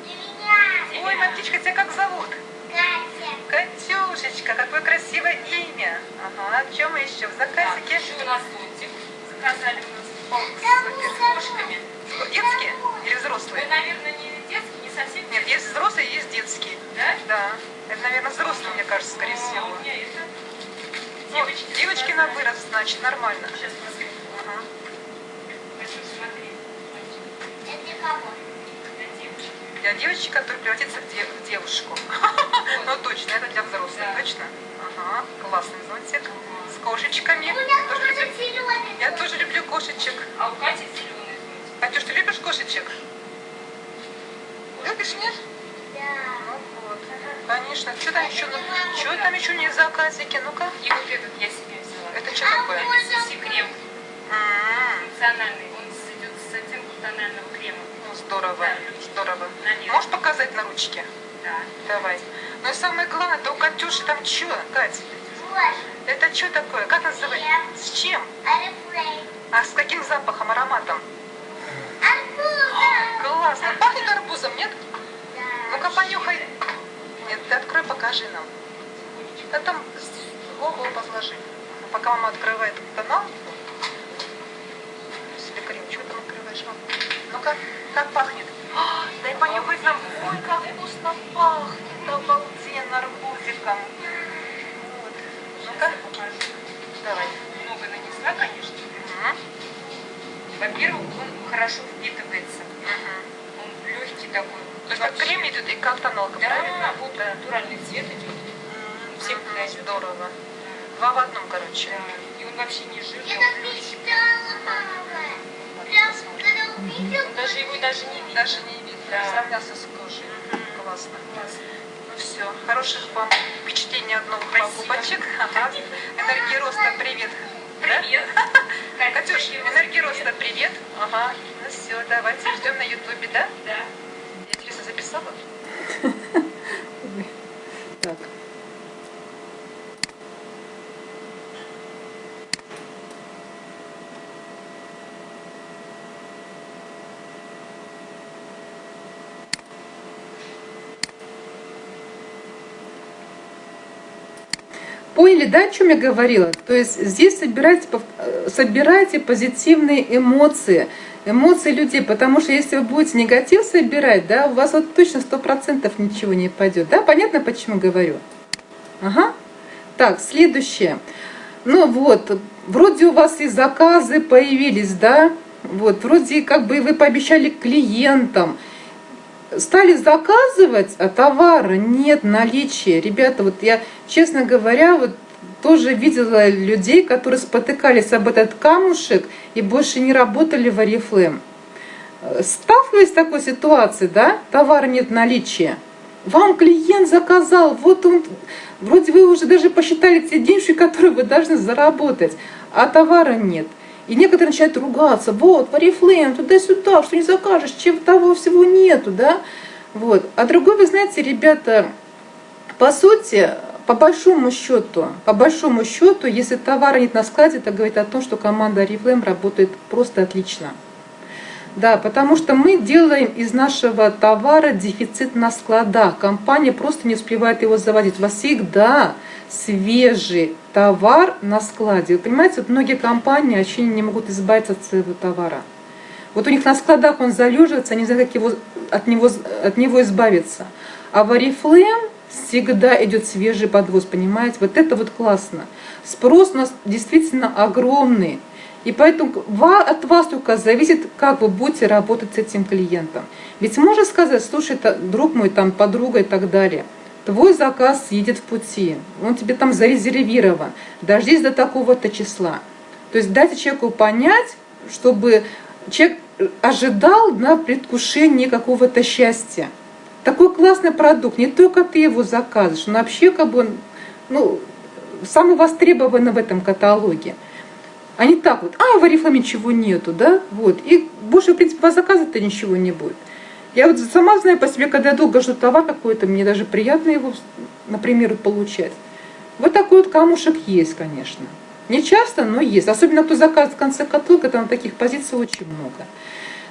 Для меня. Ой, моя птичка, тебя как зовут? Катя. Катюшечка, какое красивое имя. Ага, в чем еще? В заказике? Так, еще у нас зонтик. Заказали у нас супер. с кошками. Детские или взрослые? Вы, наверное, не совсем Нет, есть взрослые, есть детские. Да? Да. Это, наверное, взрослые, мне кажется, скорее А, всего. у меня это... Ну, Девочки. девочки на вырос, значит, нормально. Сейчас посмотрим. Ага. Хочу смотреть. Это кого? Для девочек. Для девочки, которая превратится в, де- в девушку. Ну точно, это для взрослых, Да. точно? Ага, классный зонтик. С кошечками. У меня Я тоже люблю, зеленый. я тоже люблю кошечек. А у Кати зеленый зонтик. Катюш, ты любишь кошечек? Любишь, нет? Да. Ну вот. Конечно. Что там еще? Что там еще не в заказике? Ну-ка. И вот этот я себе взяла. Это что такое? Это крем М, функциональный. Он идет с оттенком тонального крема. Ну, здорово, здорово. Можешь показать на ручке? Да. Давай. Но самое главное, это у Катюши там что, Кать? Это что такое? Как называется? С чем? А с каким запахом, ароматом? Классно. Пахнет арбузом, нет? Ну-ка понюхай. Нет, ты открой, покажи нам. Да там ого, позложи. Пока мама открывает канал. Себе крем, что там открываешь, мама? Ну-ка, как пахнет? А, дай понюхать нам. Ой, как вкусно пахнет. Обалденно арбузиком. Вот. Ну-ка, давай. Много нанесла, конечно. Во-первых, он хорошо впитывается. Мгм. Такой. То есть как крем идет и как тоналка, Да, правильно? вот натуральный цвет идет. Всем Мгм, подойдет. Здорово. Два в одном, короче. Да. И он вообще не жирный, Я мечтала, мама. Прям, когда даже его даже не видно. Даже не видно, Да. сравнялся с кожей. Классно. Классно. Ну все, хороших вам впечатлений от новых Спасибо. покупочек. Ага. Энергии роста, привет. Да? Привет. Катюш, энергии роста, привет. Ага. Ну все, давайте ждем на ютубе, да? Да. Интересно, записала? Так. Поняли, да, о чем я говорила? То есть здесь собирайте, э, собирайте позитивные эмоции, эмоции людей, потому что если вы будете негатив собирать, да, у вас вот точно сто процентов ничего не пойдет. Да, понятно, почему говорю? Ага. Так, следующее. Ну вот, вроде у вас и заказы появились, да, вот, вроде как бы вы пообещали клиентам, стали заказывать, а товара нет наличия. Ребята, вот я, честно говоря, вот тоже видела людей, которые спотыкались об этот камушек и больше не работали в Арифлейм. Сталкиваясь с такой ситуацией, да, товара нет наличия, вам клиент заказал, вот он, вроде вы уже даже посчитали те деньги, которые вы должны заработать, а товара нет. И некоторые начинают ругаться, вот, Oriflame, туда-сюда, что не закажешь, чем того всего нету, да? Вот. А другой, вы знаете, ребята, по сути, по большому счету, по большому счету, если товара нет на складе, это говорит о том, что команда Oriflame работает просто отлично. Да, потому что мы делаем из нашего товара дефицит на складах. Компания просто не успевает его заводить. У вас всегда свежий товар на складе. Вы понимаете, вот многие компании вообще не могут избавиться от своего товара. Вот у них на складах он залеживается, они не знают, как его, от, него, от него избавиться. А в Oriflame всегда идет свежий подвоз, понимаете? Вот это вот классно. Спрос у нас действительно огромный. И поэтому от вас только зависит, как вы будете работать с этим клиентом. Ведь можно сказать, слушай, друг мой, там, подруга и так далее, твой заказ едет в пути, он тебе там зарезервирован, дождись до такого-то числа. То есть дайте человеку понять, чтобы человек ожидал на предвкушении какого-то счастья. Такой классный продукт, не только ты его заказываешь, но вообще как бы, ну, самый востребованный в этом каталоге. А не так вот, а в Арифламе ничего нету, да, вот. И больше, в принципе, по заказу-то ничего не будет. Я вот сама знаю по себе, когда я долго жду товар какой-то, мне даже приятно его, например, получать. Вот такой вот камушек есть, конечно. Не часто, но есть. Особенно кто заказывает в конце каталога, там таких позиций очень много.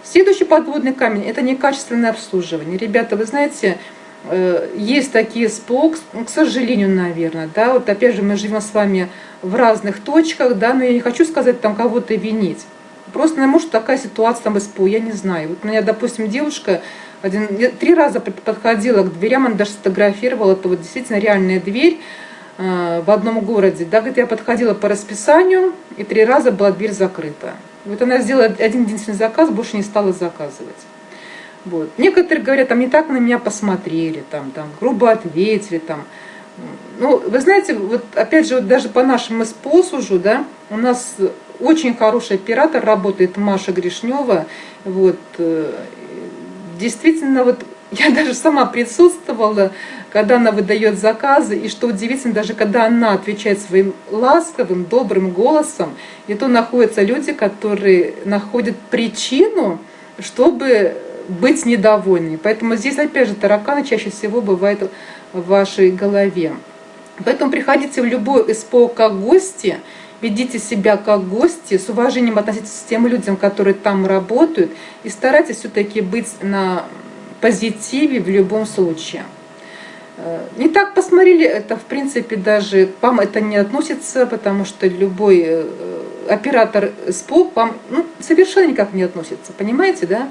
Следующий подводный камень – это некачественное обслуживание. Ребята, вы знаете, э, есть такие СПО, к- к сожалению, наверное, да, вот опять же мы живем с вами в разных точках, да, но я не хочу сказать там кого-то винить. Просто, может, такая ситуация там СПО, я не знаю. Вот у меня, допустим, девушка один, три раза под- подходила к дверям, она даже сфотографировала, это вот действительно реальная дверь э, в одном городе. Да, говорит, я подходила по расписанию, и три раза была дверь закрыта. Вот она сделала один единственный заказ, больше не стала заказывать. Вот. Некоторые говорят, там не так на меня посмотрели, там, там грубо ответили, там. Ну, вы знаете, вот опять же, вот даже по нашему СПО сужу, да, у нас очень хороший оператор работает, Маша Гришнева, вот, э, действительно, вот я даже сама присутствовала, когда она выдает заказы, и что удивительно, даже когда она отвечает своим ласковым, добрым голосом, и то находятся люди, которые находят причину, чтобы быть недовольными. Поэтому здесь, опять же, тараканы чаще всего бывают в вашей голове. Поэтому приходите в любой СПО как гости, ведите себя как гости, с уважением относитесь к тем людям, которые там работают, и старайтесь все-таки быть на позитиве в любом случае. Э, не так посмотрели, это в принципе даже к вам это не относится, потому что любой э, оператор СПО к вам ну, совершенно никак не относится, понимаете, да?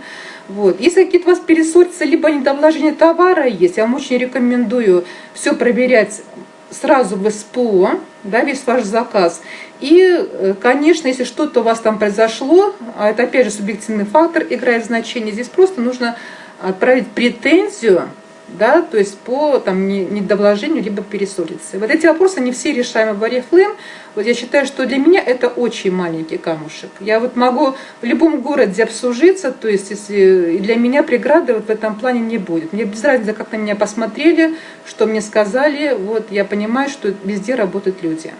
Вот. Если какие-то у вас пересортятся, либо недовложение товара есть, я вам очень рекомендую все проверять сразу в СПО, да, весь ваш заказ. И, э, конечно, если что-то у вас там произошло, а это опять же субъективный фактор играет значение, здесь просто нужно отправить претензию да, то есть по там, недовложению либо пересолиться. Вот эти вопросы не все решаемы в Oriflame. Вот я считаю, что для меня это очень маленький камушек. Я вот могу в любом городе обслужиться, то есть если для меня преграды вот в этом плане не будет. Мне без разницы, как на меня посмотрели, что мне сказали, вот я понимаю, что везде работают люди.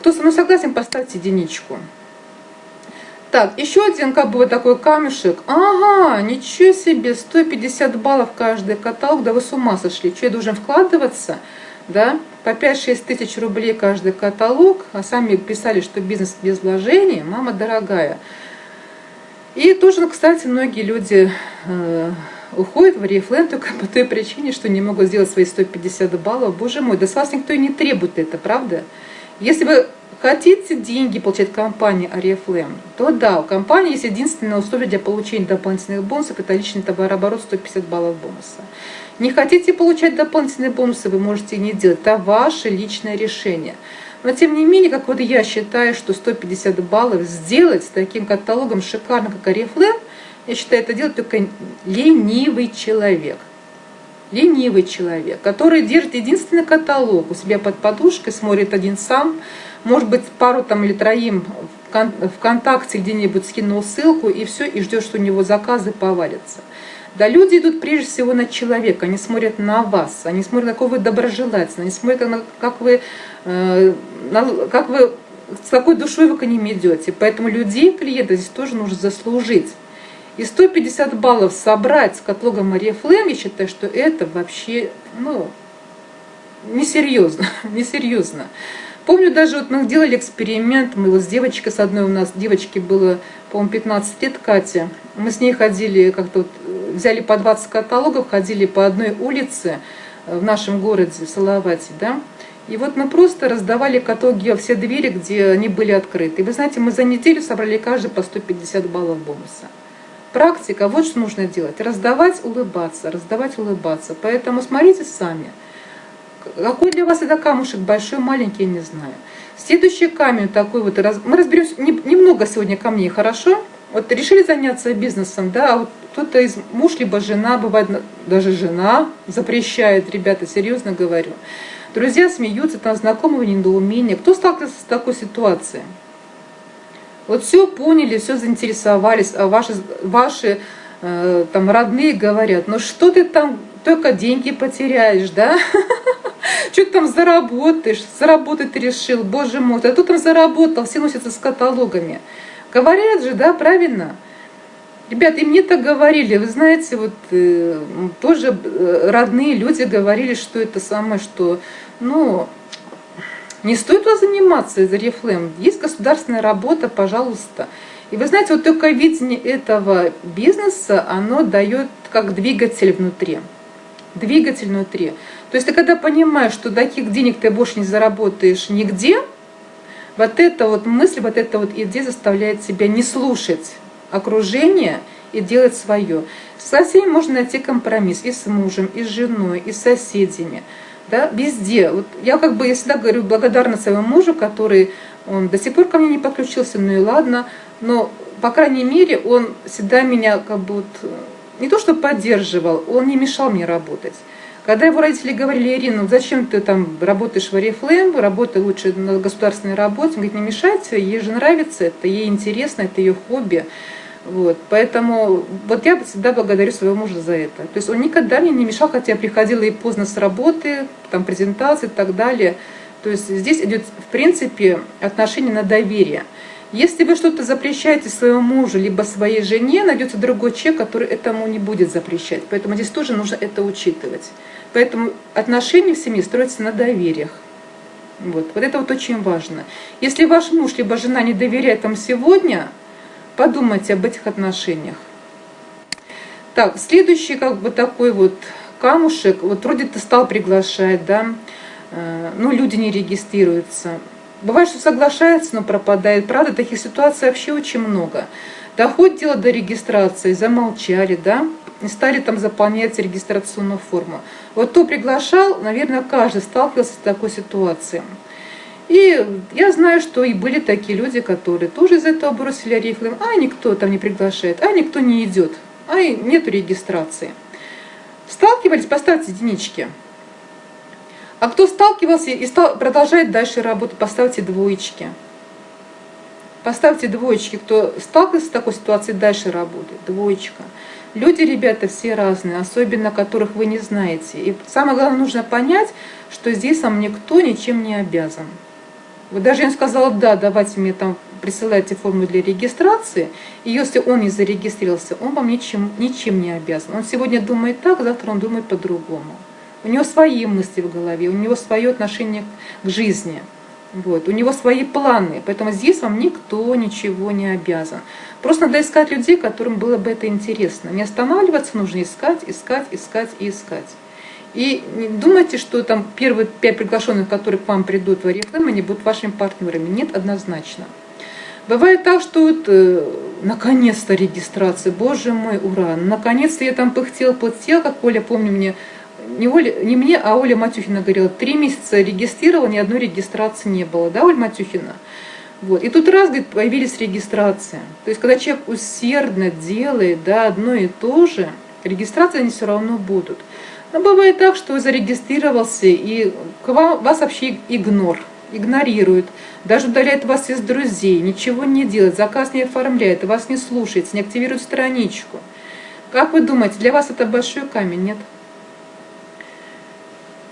Кто со мной согласен, поставьте единичку. Так, еще один как бы вот такой камешек. Ага, ничего себе, 150 баллов каждый каталог, да вы с ума сошли. Что, я должен вкладываться? Да, по 5-6 тысяч рублей каждый каталог, а сами писали, что бизнес без вложений, мама дорогая. И тоже, кстати, многие люди э, уходят в Oriflame только по той причине, что не могут сделать свои 150 баллов. Боже мой, да с вас никто и не требует это, правда? Если бы Хотите деньги получать компании Oriflame, то да, у компании есть единственное условие для получения дополнительных бонусов, это личный товарооборот 150 баллов бонуса. Не хотите получать дополнительные бонусы, вы можете не делать, это ваше личное решение. Но тем не менее, как вот я считаю, что 150 баллов сделать с таким каталогом шикарно, как Oriflame, я считаю, это делает только ленивый человек. Ленивый человек, который держит единственный каталог у себя под подушкой, смотрит один сам, может быть, пару там или троим ВКонтакте где-нибудь скинул ссылку, и все, и ждешь, что у него заказы повалятся. Да, люди идут прежде всего на человека, они смотрят на вас, они смотрят, какой вы доброжелательный, они смотрят, как вы, э, как вы, с какой душой вы к ним идете. Поэтому людей, клиентов здесь тоже нужно заслужить. И 150 баллов собрать с каталогом Мария Флэм, я считаю, что это вообще, ну, несерьезно, несерьезно. Помню, даже вот мы делали эксперимент, мы вот с девочкой, с одной у нас, девочке было, по-моему, 15 лет, Катя. Мы с ней ходили, как-то вот, взяли по 20 каталогов, ходили по одной улице в нашем городе, в Салавате, да. И вот мы просто раздавали каталоги все двери, где они были открыты. И вы знаете, мы за неделю собрали каждый по 150 баллов бонуса. Практика, вот что нужно делать. Раздавать, улыбаться, раздавать, улыбаться. Поэтому смотрите сами. Какой для вас это камушек, большой, маленький, я не знаю. Следующий камень такой вот, мы разберемся, немного сегодня камней, хорошо? Вот решили заняться бизнесом, да, а вот кто-то из муж либо жена, бывает даже жена запрещает, ребята, серьезно говорю. Друзья смеются, там знакомого недоумения. Кто сталкивался с такой ситуацией? Вот все поняли, все заинтересовались, а ваши, ваши э, там родные говорят, ну что ты там только деньги потеряешь, да? Что ты там заработаешь? Заработать решил, боже мой. А тут он заработал, все носятся с каталогами. Говорят же, да, правильно? Ребят, и мне так говорили, вы знаете, вот э, тоже э, родные люди говорили, что это самое, что, ну, не стоит вас заниматься из Oriflame. Есть государственная работа, пожалуйста. И вы знаете, вот только видение этого бизнеса, оно дает как двигатель внутри. Двигатель внутри. То есть ты когда понимаешь, что таких денег ты больше не заработаешь нигде, вот эта вот мысль, вот эта вот идея заставляет тебя не слушать окружение и делать свое. Со всеми можно найти компромисс, и с мужем, и с женой, и с соседями, да, везде. Вот я как бы, я всегда говорю, благодарна своему мужу, который, он до сих пор ко мне не подключился, ну и ладно, но, по крайней мере, он всегда меня как бы вот, не то что поддерживал, он не мешал мне работать. Когда его родители говорили, Ирина, ну зачем ты там работаешь в Oriflame, работай лучше на государственной работе, он говорит, не мешайте, ей же нравится это, ей интересно, это ее хобби. Вот, поэтому вот я всегда благодарю своего мужа за это. То есть он никогда мне не мешал, хотя я приходила и поздно с работы, там презентации и так далее. То есть здесь идет, в принципе, отношение на доверие. Если вы что-то запрещаете своему мужу, либо своей жене, найдется другой человек, который этому не будет запрещать. Поэтому здесь тоже нужно это учитывать. Поэтому отношения в семье строятся на довериях. Вот. вот это вот очень важно. Если ваш муж либо жена не доверяет вам сегодня, подумайте об этих отношениях. Так, следующий как бы такой вот камушек, вот вроде ты стал приглашать, да, э, но люди не регистрируются. Бывает, что соглашается, но пропадает. Правда, таких ситуаций вообще очень много. Доходит дело до регистрации, замолчали, да, не стали там заполнять регистрационную форму. Вот кто приглашал, наверное, каждый сталкивался с такой ситуацией. И я знаю, что и были такие люди, которые тоже из этого бросили орехлым, а никто там не приглашает, а никто не идет, а нету регистрации. Сталкивались, поставьте единички. А кто сталкивался и стал, продолжает дальше работать, поставьте двоечки. Поставьте двоечки, кто сталкивался с такой ситуацией, дальше работает, двоечка. Люди, ребята, все разные, особенно которых вы не знаете. И самое главное, нужно понять, что здесь вам никто ничем не обязан. Вот даже я сказала, да, давайте мне там присылайте форму для регистрации, и если он не зарегистрировался, он вам ничем, ничем не обязан. Он сегодня думает так, завтра он думает по-другому. У него свои мысли в голове, у него свое отношение к жизни. Вот, у него свои планы, поэтому здесь вам никто ничего не обязан. Просто надо искать людей, которым было бы это интересно. Не останавливаться, нужно искать, искать, искать и искать. И не думайте, что там первые пять приглашенных, которые к вам придут в Арифлэм, они будут вашими партнерами. Нет, однозначно. Бывает так, что вот, э, наконец-то регистрация, боже мой, ура, наконец-то я там пыхтел, пыхтел, как Оля, помню, мне, не, Оля, не мне, а Оля Матюхина говорила, три месяца регистрировала, ни одной регистрации не было, да, Оля Матюхина? Вот. И тут раз, говорит, появились регистрации. То есть, когда человек усердно делает да, одно и то же, регистрации они все равно будут. Но бывает так, что зарегистрировался, и вас вообще игнор, игнорирует, даже удаляет вас из друзей, ничего не делает, заказ не оформляет, вас не слушает, не активирует страничку. Как вы думаете, для вас это большой камень, нет?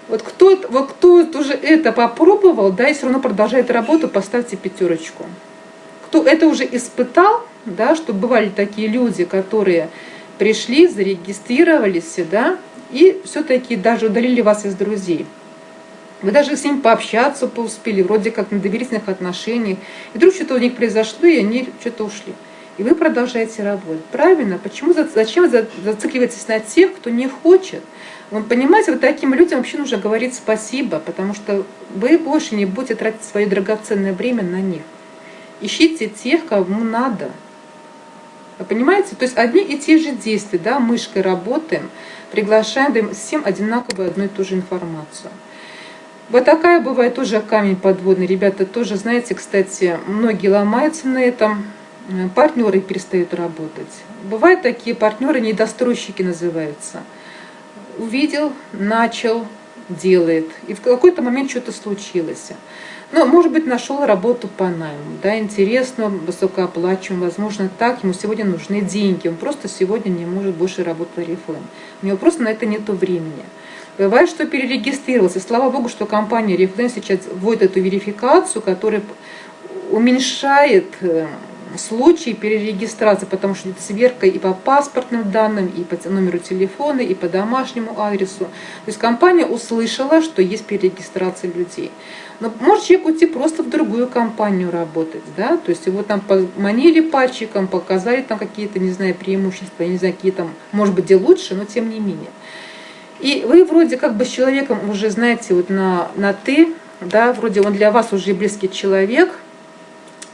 Вот кто, вот кто уже это попробовал, да, и все равно продолжает работу, поставьте пятерочку. Кто это уже испытал, да, что бывали такие люди, которые пришли, зарегистрировались, да, и все-таки даже удалили вас из друзей. Вы даже с ним пообщаться успели, вроде как на доверительных отношениях. И вдруг что-то у них произошло, и они что-то ушли. И вы продолжаете работать. Правильно? Почему, зачем зацикливаетесь на тех, кто не хочет? Вы понимаете, вот таким людям вообще нужно говорить спасибо, потому что вы больше не будете тратить свое драгоценное время на них. Ищите тех, кому надо. Вы понимаете? То есть одни и те же действия, да, мышкой работаем, приглашаем, даем всем одинаковую одну и ту же информацию. Вот такая бывает тоже камень подводный. Ребята тоже, знаете, кстати, многие ломаются на этом, партнеры перестают работать. Бывают такие партнеры, недостройщики называются. Увидел, начал, делает. И в какой-то момент что-то случилось. Ну, может быть, нашел работу по найму, да, интересно, высокооплачиваемую, возможно, так, ему сегодня нужны деньги, он просто сегодня не может больше работать в Oriflame. У него просто на это нет времени. Бывает, что перерегистрировался. Слава богу, что компания Reflame сейчас вводит эту верификацию, которая уменьшает случаи перерегистрации, потому что это сверка и по паспортным данным, и по номеру телефона, и по домашнему адресу. То есть компания услышала, что есть перерегистрация людей. Но может человек уйти просто в другую компанию работать, да, то есть его там поманили пальчиком, показали там какие-то, не знаю, преимущества, не знаю, какие там, может быть, где лучше, но тем не менее. И вы вроде как бы с человеком уже, знаете, вот на, на «ты», да, вроде он для вас уже близкий человек,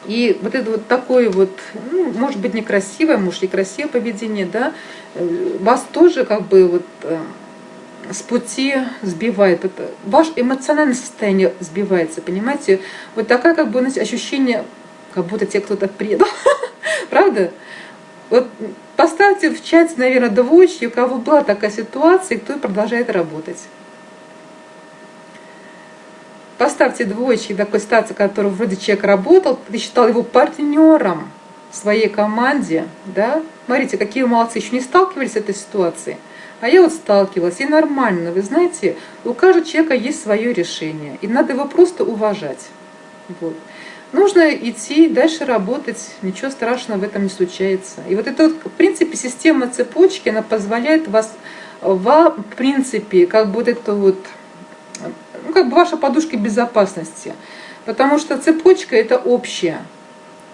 и вот это вот такое вот, ну, может быть, некрасивое, может, и красивое поведение, да, э, вас тоже как бы вот э, с пути сбивает. Это, ваше эмоциональное состояние сбивается, понимаете? Вот такая как бы знаете, ощущение, как будто тебе кто-то предал. Правда? Вот поставьте в чате, наверное, двоечки, у кого была такая ситуация, и кто продолжает работать. Поставьте двоечки такой ситуации, который вроде человек работал, ты считал его партнером в своей команде, да? Смотрите, какие молодцы, еще не сталкивались с этой ситуацией. А я вот сталкивалась, и нормально, вы знаете, у каждого человека есть свое решение, и надо его просто уважать. Вот. Нужно идти дальше работать, ничего страшного в этом не случается. И вот эта вот, в принципе, система цепочки, она позволяет вас в принципе, как бы вот это вот, ну, как бы ваша подушка безопасности. Потому что цепочка это общая,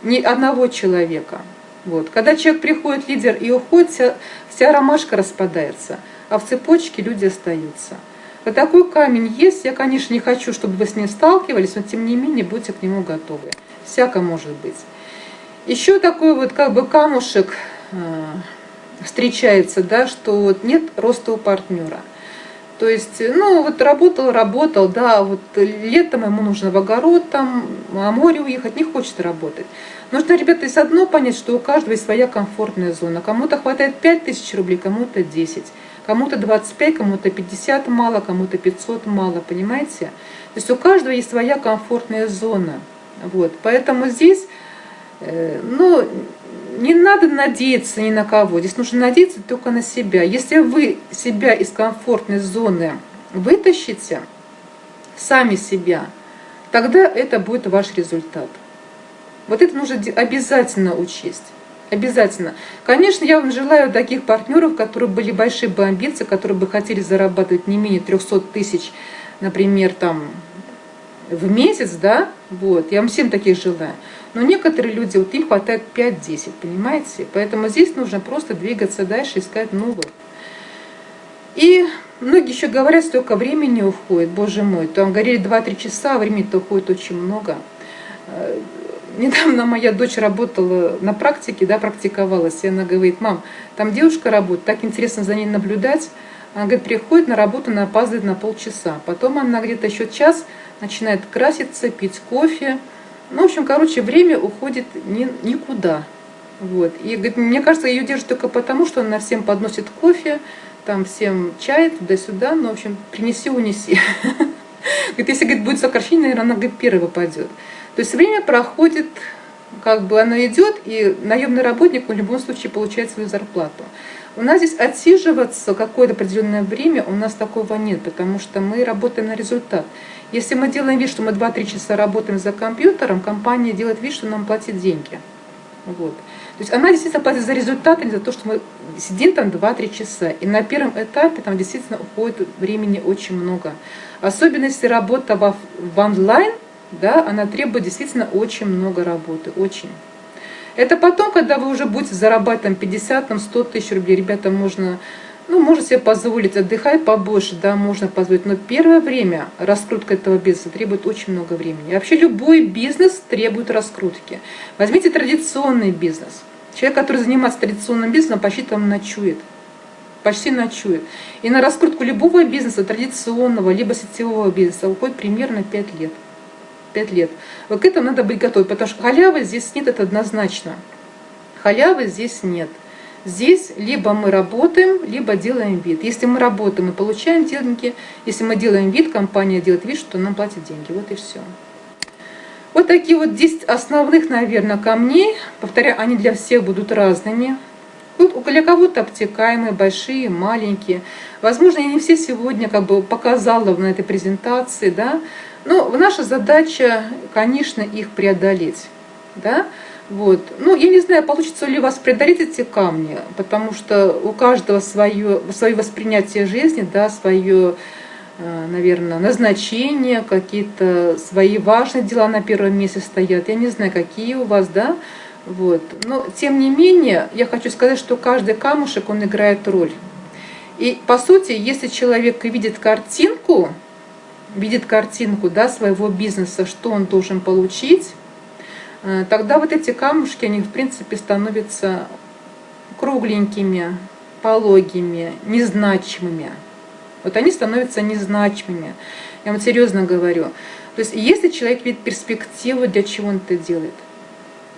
не одного человека. Вот. Когда человек приходит, лидер, и уходит, вся, вся ромашка распадается, а в цепочке люди остаются. Вот такой камень есть, я, конечно, не хочу, чтобы вы с ним сталкивались, но тем не менее будьте к нему готовы. Всяко может быть. Еще такой вот как бы камушек э, встречается, да, что вот нет роста у партнера. То есть, ну, вот работал, работал, да, вот летом ему нужно в огород, там, а море уехать, не хочет работать. Нужно, ребята, есть одно понять, что у каждого есть своя комфортная зона. Кому-то хватает 5 тысяч рублей, кому-то 10, кому-то 25, кому-то 50 мало, кому-то 500 мало, понимаете? То есть у каждого есть своя комфортная зона. Вот, поэтому здесь, э, ну, не надо надеяться ни на кого, здесь нужно надеяться только на себя. Если вы себя из комфортной зоны вытащите, сами себя, тогда это будет ваш результат. Вот это нужно обязательно учесть. Обязательно. Конечно, я вам желаю таких партнеров, которые были большие бы амбиции, которые бы хотели зарабатывать не менее 300 тысяч, например, там в месяц, да, вот, я вам всем таких желаю. Но некоторые люди, вот им хватает 5-10, понимаете? Поэтому здесь нужно просто двигаться дальше, искать новых. И многие еще говорят, столько времени уходит, боже мой. Там говорили 2-3 часа, а времени-то уходит очень много. Э, недавно моя дочь работала на практике, да, практиковалась, и она говорит, мам, там девушка работает, так интересно за ней наблюдать. Она говорит, приходит на работу, она опаздывает на полчаса. Потом она где-то еще час начинает краситься, пить кофе, ну, в общем, короче, время уходит ни, никуда. Вот. И говорит, мне кажется, ее держат только потому, что она всем подносит кофе, там всем чай, туда-сюда, ну, в общем, принеси, унеси. Говорит, если говорит, будет сокращение, наверное, она говорит, первый пойдет. То есть время проходит, как бы она идет, и наемный работник в любом случае получает свою зарплату. У нас здесь отсиживаться какое-то определенное время у нас такого нет, потому что мы работаем на результат. Если мы делаем вид, что мы 2-3 часа работаем за компьютером, компания делает вид, что нам платит деньги. Вот. То есть она действительно платит за результат, а не за то, что мы сидим там 2-3 часа. И на первом этапе там действительно уходит времени очень много. Особенно если работа в, в онлайн, да, она требует действительно очень много работы, очень. Это потом, когда вы уже будете зарабатывать 50-100 тысяч рублей, ребята, можно ну, можно себе позволить отдыхать побольше, да, можно позволить. Но первое время раскрутка этого бизнеса требует очень много времени. Вообще любой бизнес требует раскрутки. Возьмите традиционный бизнес. Человек, который занимается традиционным бизнесом, почти там ночует. Почти ночует. И на раскрутку любого бизнеса, традиционного, либо сетевого бизнеса, уходит примерно 5 лет. 5 лет. Вот к этому надо быть готовым, потому что халявы здесь нет, это однозначно. Халявы здесь нет. Здесь либо мы работаем, либо делаем вид. Если мы работаем, мы получаем деньги. Если мы делаем вид, компания делает вид, что нам платит деньги. Вот и все. Вот такие вот 10 основных, наверное, камней. Повторяю, они для всех будут разными. Вот для кого-то обтекаемые, большие, маленькие. Возможно, я не все сегодня как бы показала на этой презентации, да. Но наша задача, конечно, их преодолеть, да. Вот. Ну, я не знаю, получится ли у вас преодолеть эти камни, потому что у каждого свое, свое воспринятие жизни, да, свое, э, наверное, назначение, какие-то свои важные дела на первом месте стоят. Я не знаю, какие у вас, да, вот. Но, тем не менее, я хочу сказать, что каждый камушек, он играет роль. И, по сути, если человек видит картинку, видит картинку, да, своего бизнеса, что он должен получить, тогда вот эти камушки, они в принципе становятся кругленькими, пологими, незначимыми. Вот они становятся незначимыми. Я вам серьезно говорю. То есть если человек видит перспективу, для чего он это делает.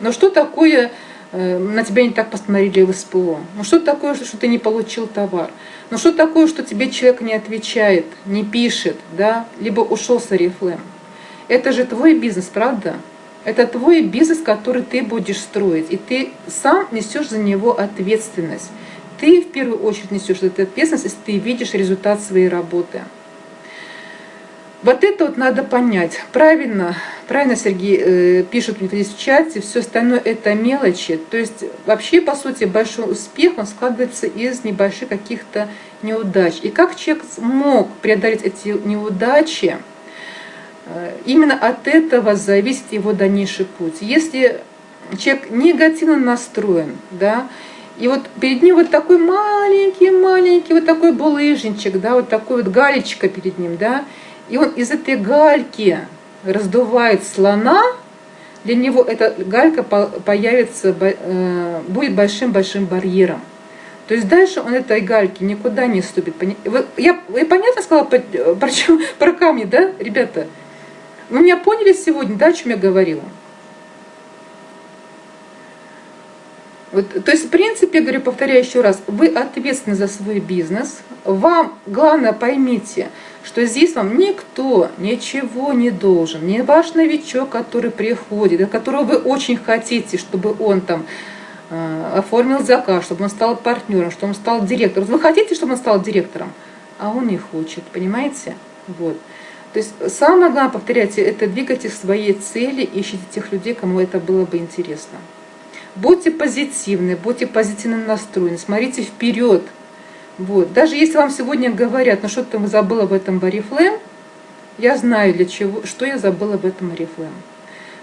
Но что такое, э, на тебя не так посмотрели в СПО? Ну что такое, что ты не получил товар? Ну что такое, что тебе человек не отвечает, не пишет, да? либо ушел с Арифлем? Это же твой бизнес, правда? Это твой бизнес, который ты будешь строить, и ты сам несешь за него ответственность. Ты в первую очередь несешь эту ответственность, если ты видишь результат своей работы. Вот это вот надо понять. Правильно, правильно Сергей э, пишет мне здесь в чате, все остальное это мелочи. То есть вообще, по сути, большой успех, он складывается из небольших каких-то неудач. И как человек смог преодолеть эти неудачи, именно от этого зависит его дальнейший путь. Если человек негативно настроен, да, и вот перед ним вот такой маленький-маленький, вот такой булыжничек, да, вот такой вот галечка перед ним, да, и он из этой гальки раздувает слона, для него эта галька появится, э, будет большим-большим барьером. То есть дальше он этой гальки никуда не ступит. Я, я понятно сказала про, про, про камни, да, ребята? Вы меня поняли сегодня, да, о чем я говорила? Вот, то есть, в принципе, говорю, повторяю еще раз, вы ответственны за свой бизнес. Вам, главное, поймите, что здесь вам никто ничего не должен. Не ваш новичок, который приходит, которого вы очень хотите, чтобы он там э, оформил заказ, чтобы он стал партнером, чтобы он стал директором. Вы хотите, чтобы он стал директором, а он не хочет, понимаете? Вот. То есть самое главное, повторяйте, это двигайте своей цели, ищите тех людей, кому это было бы интересно. Будьте позитивны, будьте позитивно настроены, смотрите вперед. Вот. Даже если вам сегодня говорят, ну что ты забыла в этом Oriflame, я знаю, для чего, что я забыла в этом Oriflame.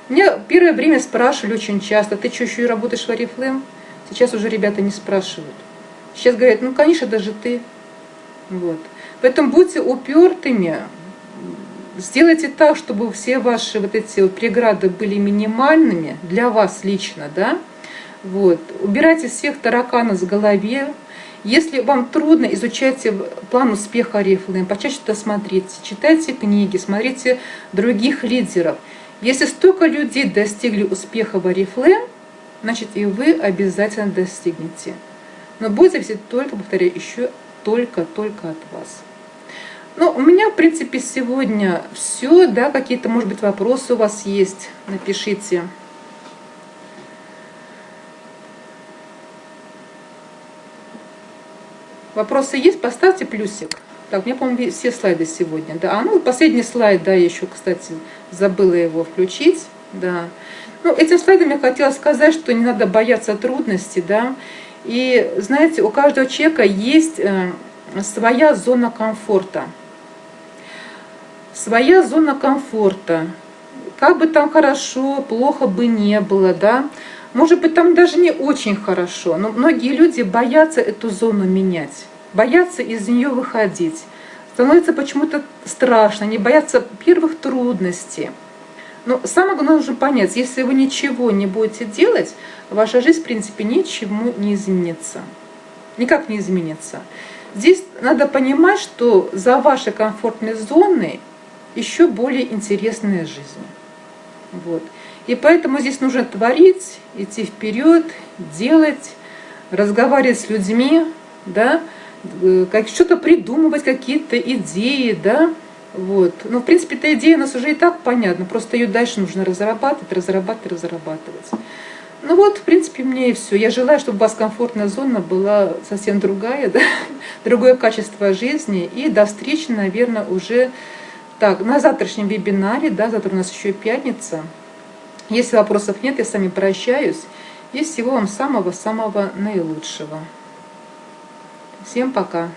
Меня первое время спрашивали очень часто, ты что, еще и работаешь в Oriflame? Сейчас уже ребята не спрашивают. Сейчас говорят, ну, конечно, даже ты. Вот. Поэтому будьте упертыми, сделайте так, чтобы все ваши вот эти вот преграды были минимальными для вас лично, да, вот. Убирайте всех тараканов с голове. Если вам трудно, изучайте план успеха Oriflame, почаще это смотрите, читайте книги, смотрите других лидеров. Если столько людей достигли успеха в Oriflame, значит и вы обязательно достигнете. Но будет зависеть только, повторяю, еще только-только от вас. Ну, у меня, в принципе, сегодня все, да, какие-то, может быть, вопросы у вас есть, напишите. Вопросы есть? Поставьте плюсик. Так, у меня, по-моему, все слайды сегодня. Да, а ну, последний слайд, да, я еще, кстати, забыла его включить. Да. Ну, этим слайдом я хотела сказать, что не надо бояться трудностей, да. И, знаете, у каждого человека есть э, своя зона комфорта. Своя зона комфорта. Как бы там хорошо, плохо бы не было, да. Может быть, там даже не очень хорошо, но многие люди боятся эту зону менять, боятся из нее выходить. Становится почему-то страшно, не боятся первых трудностей. Но самое главное нужно понять, если вы ничего не будете делать, ваша жизнь, в принципе, ничему не изменится. Никак не изменится. Здесь надо понимать, что за вашей комфортной зоной еще более интересная жизнь. Вот. И поэтому здесь нужно творить, идти вперед, делать, разговаривать с людьми, да, э, как что-то придумывать, какие-то идеи, да, вот. Ну, в принципе, эта идея у нас уже и так понятна, просто ее дальше нужно разрабатывать, разрабатывать, разрабатывать. Ну вот, в принципе, мне и все. Я желаю, чтобы у вас комфортная зона была совсем другая, да? другое качество жизни. И до встречи, наверное, уже так, на завтрашнем вебинаре, да, завтра у нас еще пятница. Если вопросов нет, я с вами прощаюсь. И всего вам самого-самого наилучшего. Всем пока!